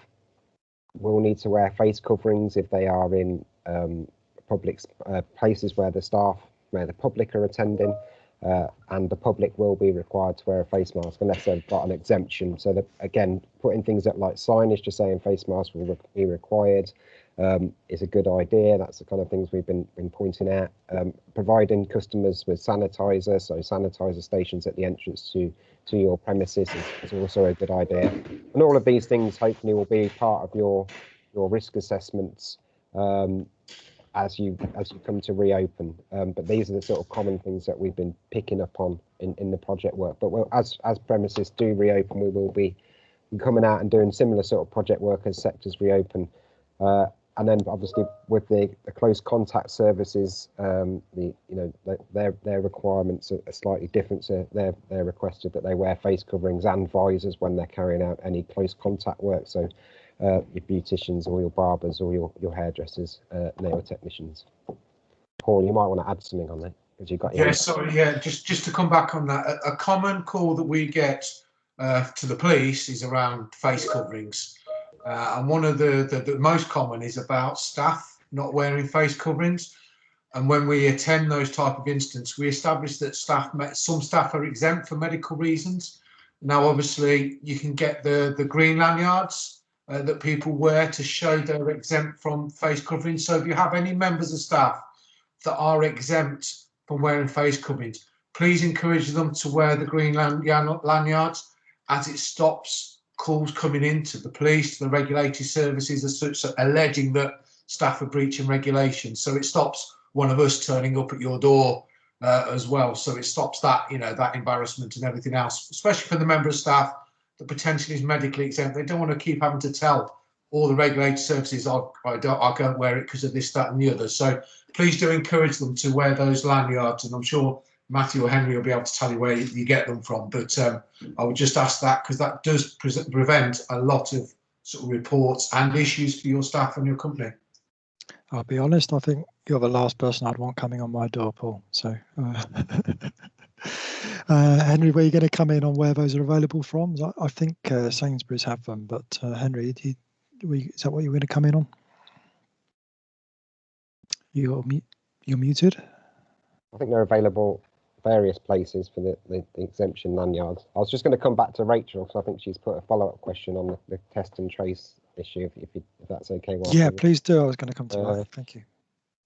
S2: will need to wear face coverings if they are in um, public uh, places where the staff, where the public are attending. Uh, and the public will be required to wear a face mask unless they've got an exemption. So that again, putting things up like signage just saying face masks will be required um, is a good idea. That's the kind of things we've been been pointing out. Um, providing customers with sanitizer, so sanitizer stations at the entrance to to your premises is, is also a good idea. And all of these things hopefully will be part of your your risk assessments um, as you as you come to reopen. Um, but these are the sort of common things that we've been picking up on in, in the project work. But we'll, as as premises do reopen, we will be coming out and doing similar sort of project work as sectors reopen. Uh, and then obviously with the, the close contact services, um, the you know the, their their requirements are, slightly different. So they're they're requested that they wear face coverings and visors when they're carrying out any close contact work. So uh, your beauticians or your barbers or your, your hairdressers, uh, nail technicians. Paul, you might want to add something on that because you've got.
S4: Yeah, sorry, yeah, just just to come back on that, a, a common call that we get uh, to the police is around face coverings, uh, and one of the, the the most common is about staff not wearing face coverings. And when we attend those type of incidents, we establish that staff, some staff are exempt for medical reasons. Now, obviously, you can get the the green lanyards uh, that people wear to show they're exempt from face coverings. So if you have any members of staff that are exempt from wearing face coverings, please encourage them to wear the green lanyards as it stops calls coming in to the police, to the regulatory services as such, so alleging that staff are breaching regulations. So it stops one of us turning up at your door uh, as well. So it stops that, you know, that embarrassment and everything else, especially for the member of staff that potentially is medically exempt. They don't want to keep having to tell all the regulated services, I, I, don't, I can't wear it because of this, that, and the other. So please do encourage them to wear those lanyards, and I'm sure Matthew or Henry will be able to tell you where you get them from. But um, I would just ask that because that does pre prevent a lot of sort of reports and issues for your staff and your company.
S1: I'll be honest, I think you're the last person I'd want coming on my door, Paul. So. Uh, Uh, Henry, where are you going to come in on where those are available from? I, I think uh, Sainsbury's have them, but uh, Henry, you, is that what you're going to come in on? You're, you're muted.
S2: I think they're available various places for the, the, the, exemption lanyards. I was just going to come back to Rachel because I think she's put a follow-up question on the, the test and trace issue, if, if, you, if that's okay.
S1: Well, Yeah, please do. I was going to come to uh, that. Thank you.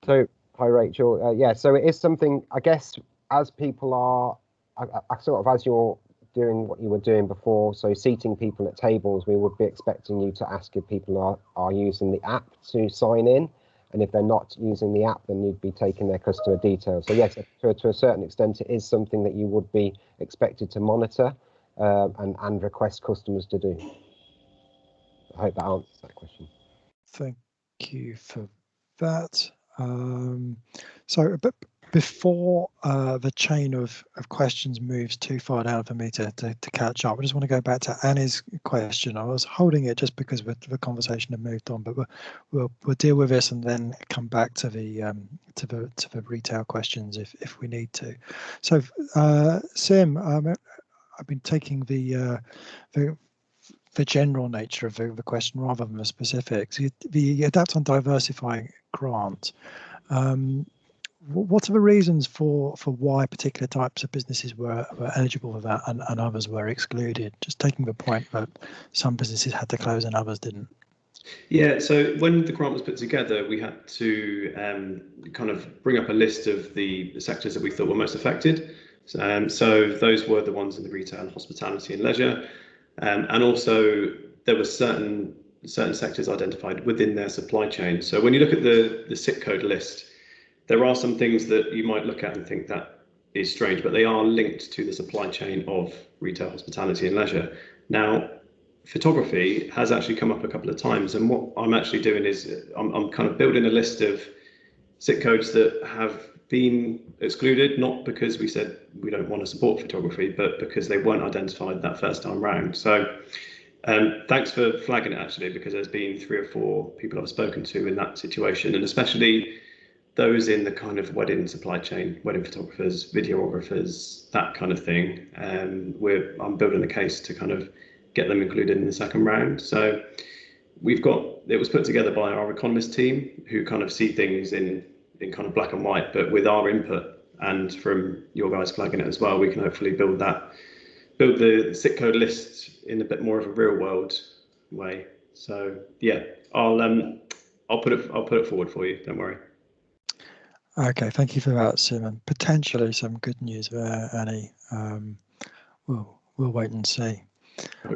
S2: So, hi, Rachel. Uh, yeah, so it is something, I guess, as people are, I, I sort of as you're doing what you were doing before, so seating people at tables, we would be expecting you to ask if people are, are using the app to sign in. And if they're not using the app, then you'd be taking their customer details. So yes, to, to a certain extent, it is something that you would be expected to monitor uh, and, and request customers to do. I hope that answers that question.
S1: Thank you for that. Um, so, but before uh, the chain of, of questions moves too far down for me to, to, to, catch up, I just want to go back to Annie's question. I was holding it just because the, conversation had moved on, but we'll, we'll, deal with this and then come back to the um, to the to the retail questions if if we need to. So, uh, Sim, um, I've been taking the uh, the the general nature of the, the question rather than the specifics. The, the Adapt and Diversify grant. Um, what are the reasons for for why particular types of businesses were, were eligible for that and, and others were excluded? Just taking the point that some businesses had to close and others didn't.
S5: Yeah, so when the grant was put together, we had to um, kind of bring up a list of the, sectors that we thought were most affected. Um, so those were the ones in the retail, and hospitality, and leisure, um, and also there were certain certain sectors identified within their supply chain. So when you look at the the SIC code list, there are some things that you might look at and think that is strange, but they are linked to the supply chain of retail, hospitality, and leisure. Now, photography has actually come up a couple of times, and what I'm actually doing is I'm, I'm kind of building a list of SIC codes that have been excluded, not because we said we don't want to support photography, but because they weren't identified that first time round. So um, thanks for flagging it actually, because there's been three or four people I've spoken to in that situation, and especially those in the kind of wedding supply chain, wedding photographers, videographers, that kind of thing. Um, we're I'm building a case to kind of get them included in the second round. So we've got it was put together by our economist team who kind of see things in in kind of black and white, but with our input and from your guys flagging it as well, we can hopefully build that build the SIC code list in a bit more of a real world way. So yeah, I'll um I'll put it I'll put it forward for you. Don't worry.
S1: Okay, thank you for that, Simon. Potentially some good news there, Annie. Um, we'll we'll wait and see.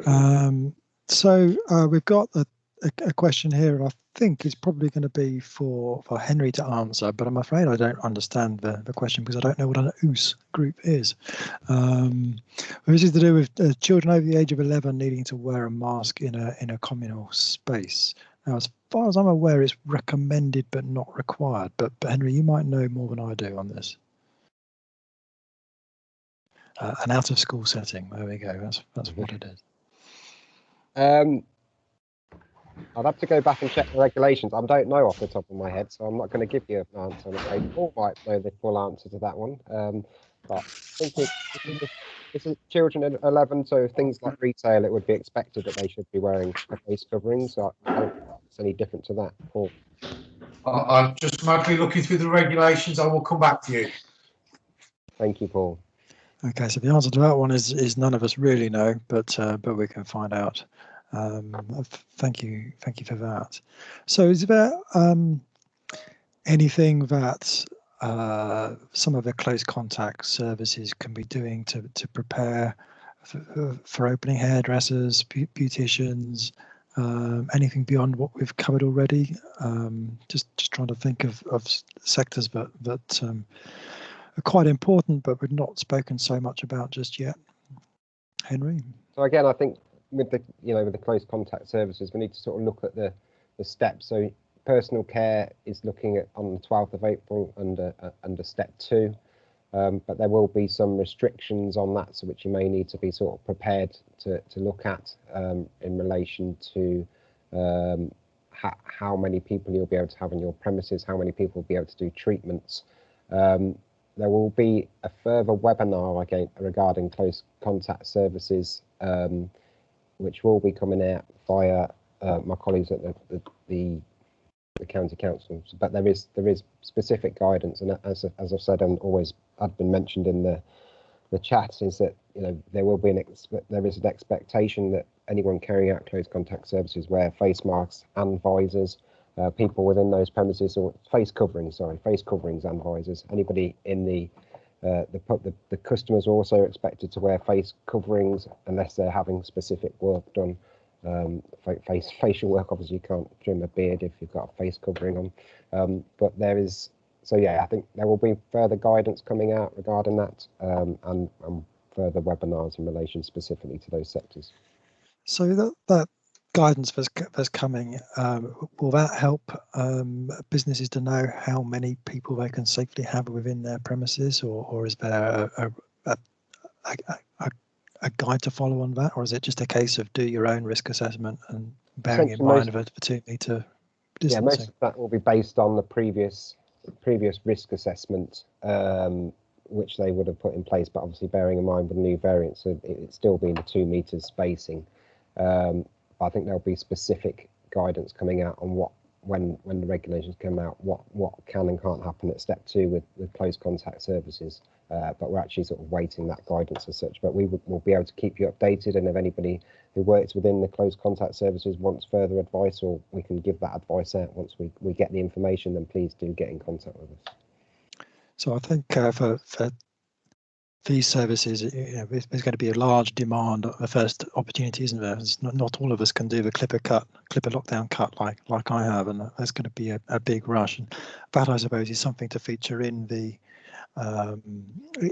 S1: Um, so uh, we've got a, a, a, question here, I think is probably going to be for for Henry to answer, but I'm afraid I don't understand the, the question because I don't know what an OOS group is. Um, this is to do with uh, children over the age of 11 needing to wear a mask in a in a communal space. Now, as far as I'm aware, it's recommended but not required. But, but Henry, you might know more than I do on this. Uh, an out of school setting. There we go. That's that's what it is.
S2: Um, I'd have to go back and check the regulations. I don't know off the top of my head, so I'm not going to give you an answer. I'm afraid Paul might know the full answer to that one. Um, but I think it's, it's, children at 11, so things like retail, it would be expected that they should be wearing a face covering. So I it's any different to that, Paul.
S4: I'm just madly looking through the regulations. I will come back to you.
S2: Thank you, Paul.
S1: Okay, so the answer to that one is is none of us really know, but uh, but we can find out. Um, thank you, thank you for that. So, is there um, anything that uh, some of the close contact services can be doing to to prepare for, for opening hairdressers, beauticians, um, anything beyond what we've covered already? Um, just just trying to think of of sectors that that um, are quite important, but we've not spoken so much about just yet. Henry.
S2: So again, I think with the you know with the close contact services, we need to sort of look at the the steps. So personal care is looking at on the 12th of April under uh, under step two, um, but there will be some restrictions on that, so which you may need to be sort of prepared to to look at um, in relation to um, how many people you'll be able to have on your premises, how many people will be able to do treatments. Um, there will be a further webinar again regarding close contact services, um, which will be coming out via uh, my colleagues at the, the, the, the county councils, But there is there is specific guidance, and as as I've said and always had been mentioned in the the chat, is that you know there will be an there is an expectation that anyone carrying out close contact services wear face masks and visors uh, people within those premises or face coverings, sorry, face coverings and visors. Anybody in the uh, the, the, the customers are also expected to wear face coverings unless they're having specific work done. Um, face facial work, obviously, you can't trim a beard if you've got a face covering on. Um, but there is, so yeah, I think there will be further guidance coming out regarding that um, and, and further webinars in relation specifically to those sectors.
S1: So that that guidance that's, that's coming, um, will that help um, businesses to know how many people they can safely have within their premises, or, or is there a, a, a, a, a guide to follow on that, or is it just a case of do your own risk assessment and bearing in mind most, the two meter distancing?
S2: Yeah, most of that will be based on the previous previous risk assessment um, which they would have put in place, but obviously bearing in mind with new variants, so it, it's still being the two meters spacing. Um, I think there'll be specific guidance coming out on what when when the regulations come out what what can and can't happen at step two with with close contact services. Uh, but we're actually sort of waiting that guidance as such. But we will we'll be able to keep you updated. And if anybody who works within the close contact services wants further advice or we can give that advice out once we we get the information then please do get in contact with us.
S1: So i think uh, for for these services, you know, there's, there's going to be a large demand the first opportunity, isn't there? It's not, not all of us can do the clipper cut, clipper lockdown cut like like I have, and there's going to be a, a big rush. And that, I suppose, is something to feature in the um,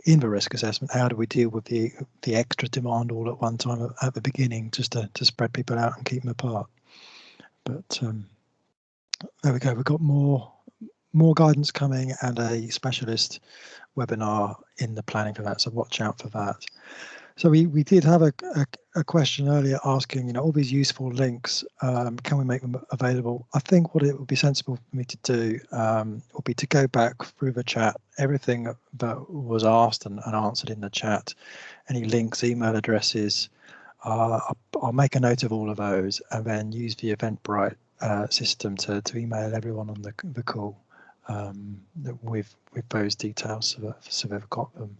S1: in the risk assessment. How do we deal with the the extra demand all at one time at the beginning, just to to spread people out and keep them apart? But um, there we go. We've got more more guidance coming and a specialist webinar in the planning for that. So watch out for that. So we, we did have a, a, a question earlier asking, you know, all these useful links, um, can we make them available? I think what it would be sensible for me to do um, would be to go back through the chat, everything that was asked and, and answered in the chat, any links, email addresses, uh, I'll, make a note of all of those and then use the Eventbrite uh, system to, to email everyone on the, the call um, with with those details so, that, so they've got them.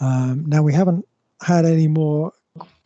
S1: Um, now we haven't had any more.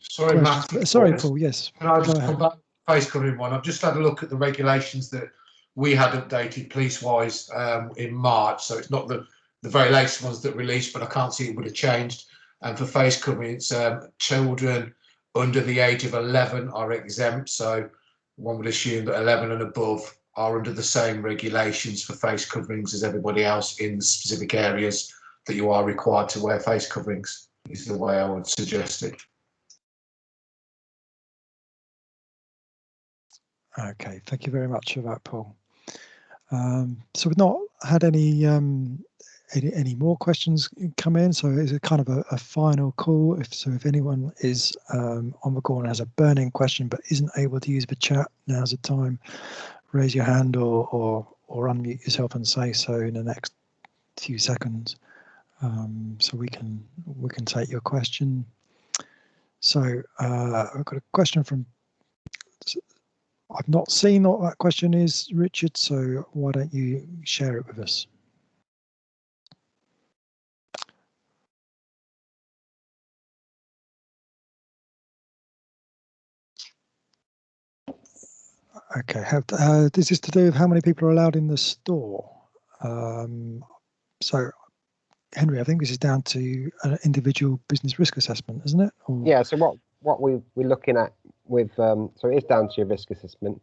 S4: Sorry, Matt.
S1: Sorry, Paul. Yes.
S4: Can I just come back face covering one? I've just had a look at the regulations that we had updated police-wise um, in March, so it's not the the very latest ones that released, but I can't see it would have changed. And for face covering, it's um, children under the age of 11 are exempt. So one would assume that 11 and above are under the same regulations for face coverings as everybody else in the specific areas that you are required to wear face coverings is the way I would suggest it.
S1: Okay, thank you very much for that, Paul. Um, so we've not had any, um, any, any more questions come in, so it's a kind of a, a final call. If so, if anyone is um, on the call and has a burning question but isn't able to use the chat, now's the time raise your hand or, or, or unmute yourself and say so in the next few seconds. Um, so we can we can take your question. So uh, I've got a question from. I've not seen what that question is, Richard. So why don't you share it with us? Okay, have, uh, this is to do with how many people are allowed in the store. Um, so, Henry, I think this is down to an individual business risk assessment, isn't it?
S2: Or... Yeah. So what what we we're looking at with um, so it is down to your risk assessment.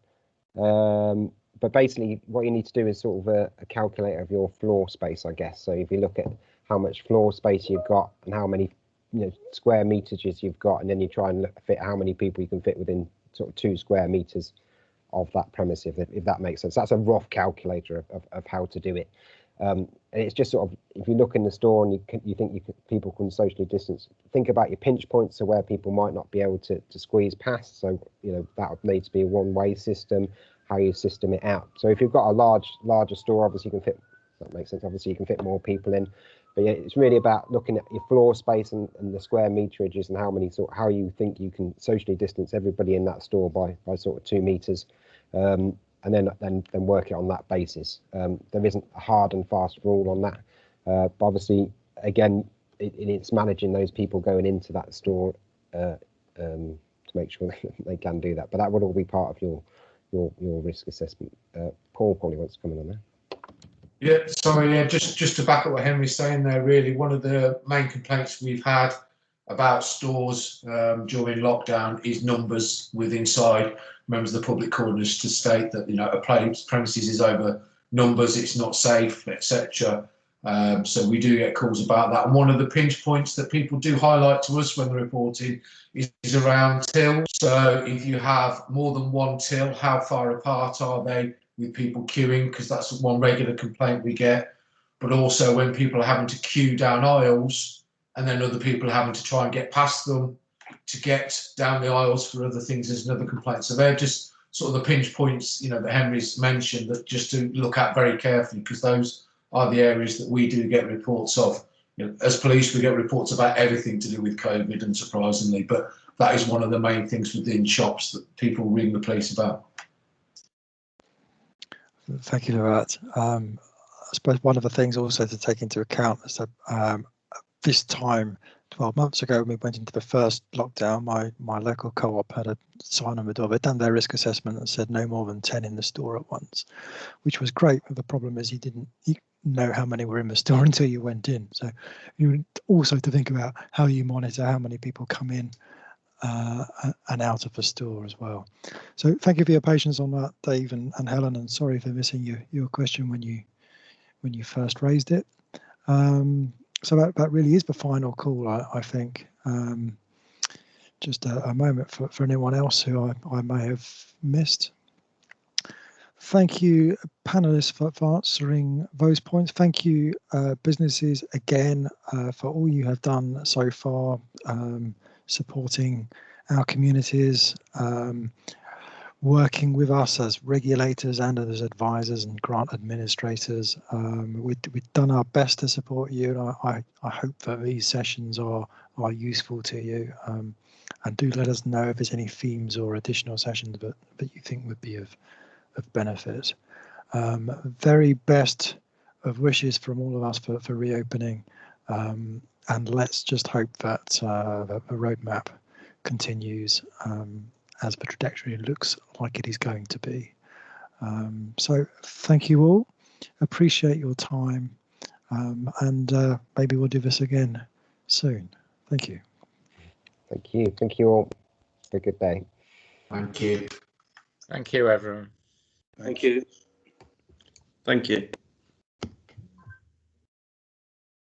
S2: Um, but basically, what you need to do is sort of a, a calculator of your floor space, I guess. So if you look at how much floor space you've got and how many you know square meters you've got, and then you try and look, fit how many people you can fit within sort of two square meters of that premise, if, if that makes sense. That's a rough calculator of, of, of how to do it. Um, and it's just sort of, if you look in the store and you, can, you think you can, people can socially distance, think about your pinch points, so where people might not be able to, to squeeze past. So, you know, that would need to be a one-way system, how you system it out. So if you've got a large, larger store, obviously you can fit, that makes sense, obviously you can fit more people in. But yeah, it's really about looking at your floor space and, and the square meterages and how many sort, how you think you can socially distance everybody in that store by, by sort of two meters um, and then then then work it on that basis. Um, there isn't a hard and fast rule on that, uh, but obviously, again, it, it's managing those people going into that store uh, um, to make sure they can do that. But that would all be part of your your your risk assessment. Uh, Paul probably wants to come in on that.
S4: Yeah, sorry, yeah, just just to back up what Henry's saying there, really, one of the main complaints we've had about stores um, during lockdown is numbers with inside members of the public corners to state that you know a place premises is over numbers, it's not safe, etc. Um, so we do get calls about that. And one of the pinch points that people do highlight to us when they're reporting is, is around till. So if you have more than one till, how far apart are they with people queuing? Because that's one regular complaint we get. But also when people are having to queue down aisles and then other people are having to try and get past them to get down the aisles for other things is another complaint. So they're just sort of the pinch points, you know, that Henry's mentioned that just to look at very carefully because those are the areas that we do get reports of. You know, as police, we get reports about everything to do with COVID, and surprisingly, but that is one of the main things within shops that people ring the police about.
S1: Thank you for. Um, I suppose one of the things also to take into account is that um, this time 12 months ago when we went into the first lockdown, my, my local co-op had a sign on the door. They'd done their risk assessment and said no more than 10 in the store at once, which was great. But the problem is you didn't know how many were in the store until you went in. So you also to think about how you monitor how many people come in uh, and out of the store as well. So thank you for your patience on that, Dave and, and Helen, and sorry for missing your, your question when you when you first raised it. Um, so that, that really is the final call, I, I think. Um, just a, a, moment for, for anyone else who I, I may have missed. Thank you, panelists, for, for answering those points. Thank you, uh, businesses, again, uh, for all you have done so far, um, supporting our communities, um, working with us as regulators and as advisors and grant administrators. Um, we, have done our best to support you, and I, I, I, hope that these sessions are, are useful to you. Um, and do let us know if there's any themes or additional sessions that, that you think would be of, of benefit. Um, very best of wishes from all of us for, for reopening. Um, and let's just hope that, uh, that the roadmap continues um, as the trajectory looks like it is going to be. Um, so thank you all. Appreciate your time. Um, and uh, maybe we'll do this again soon. Thank you.
S2: Thank you. Thank you all. Have a good day.
S9: Thank you.
S7: Thank you, everyone.
S6: Thank you. Thank you.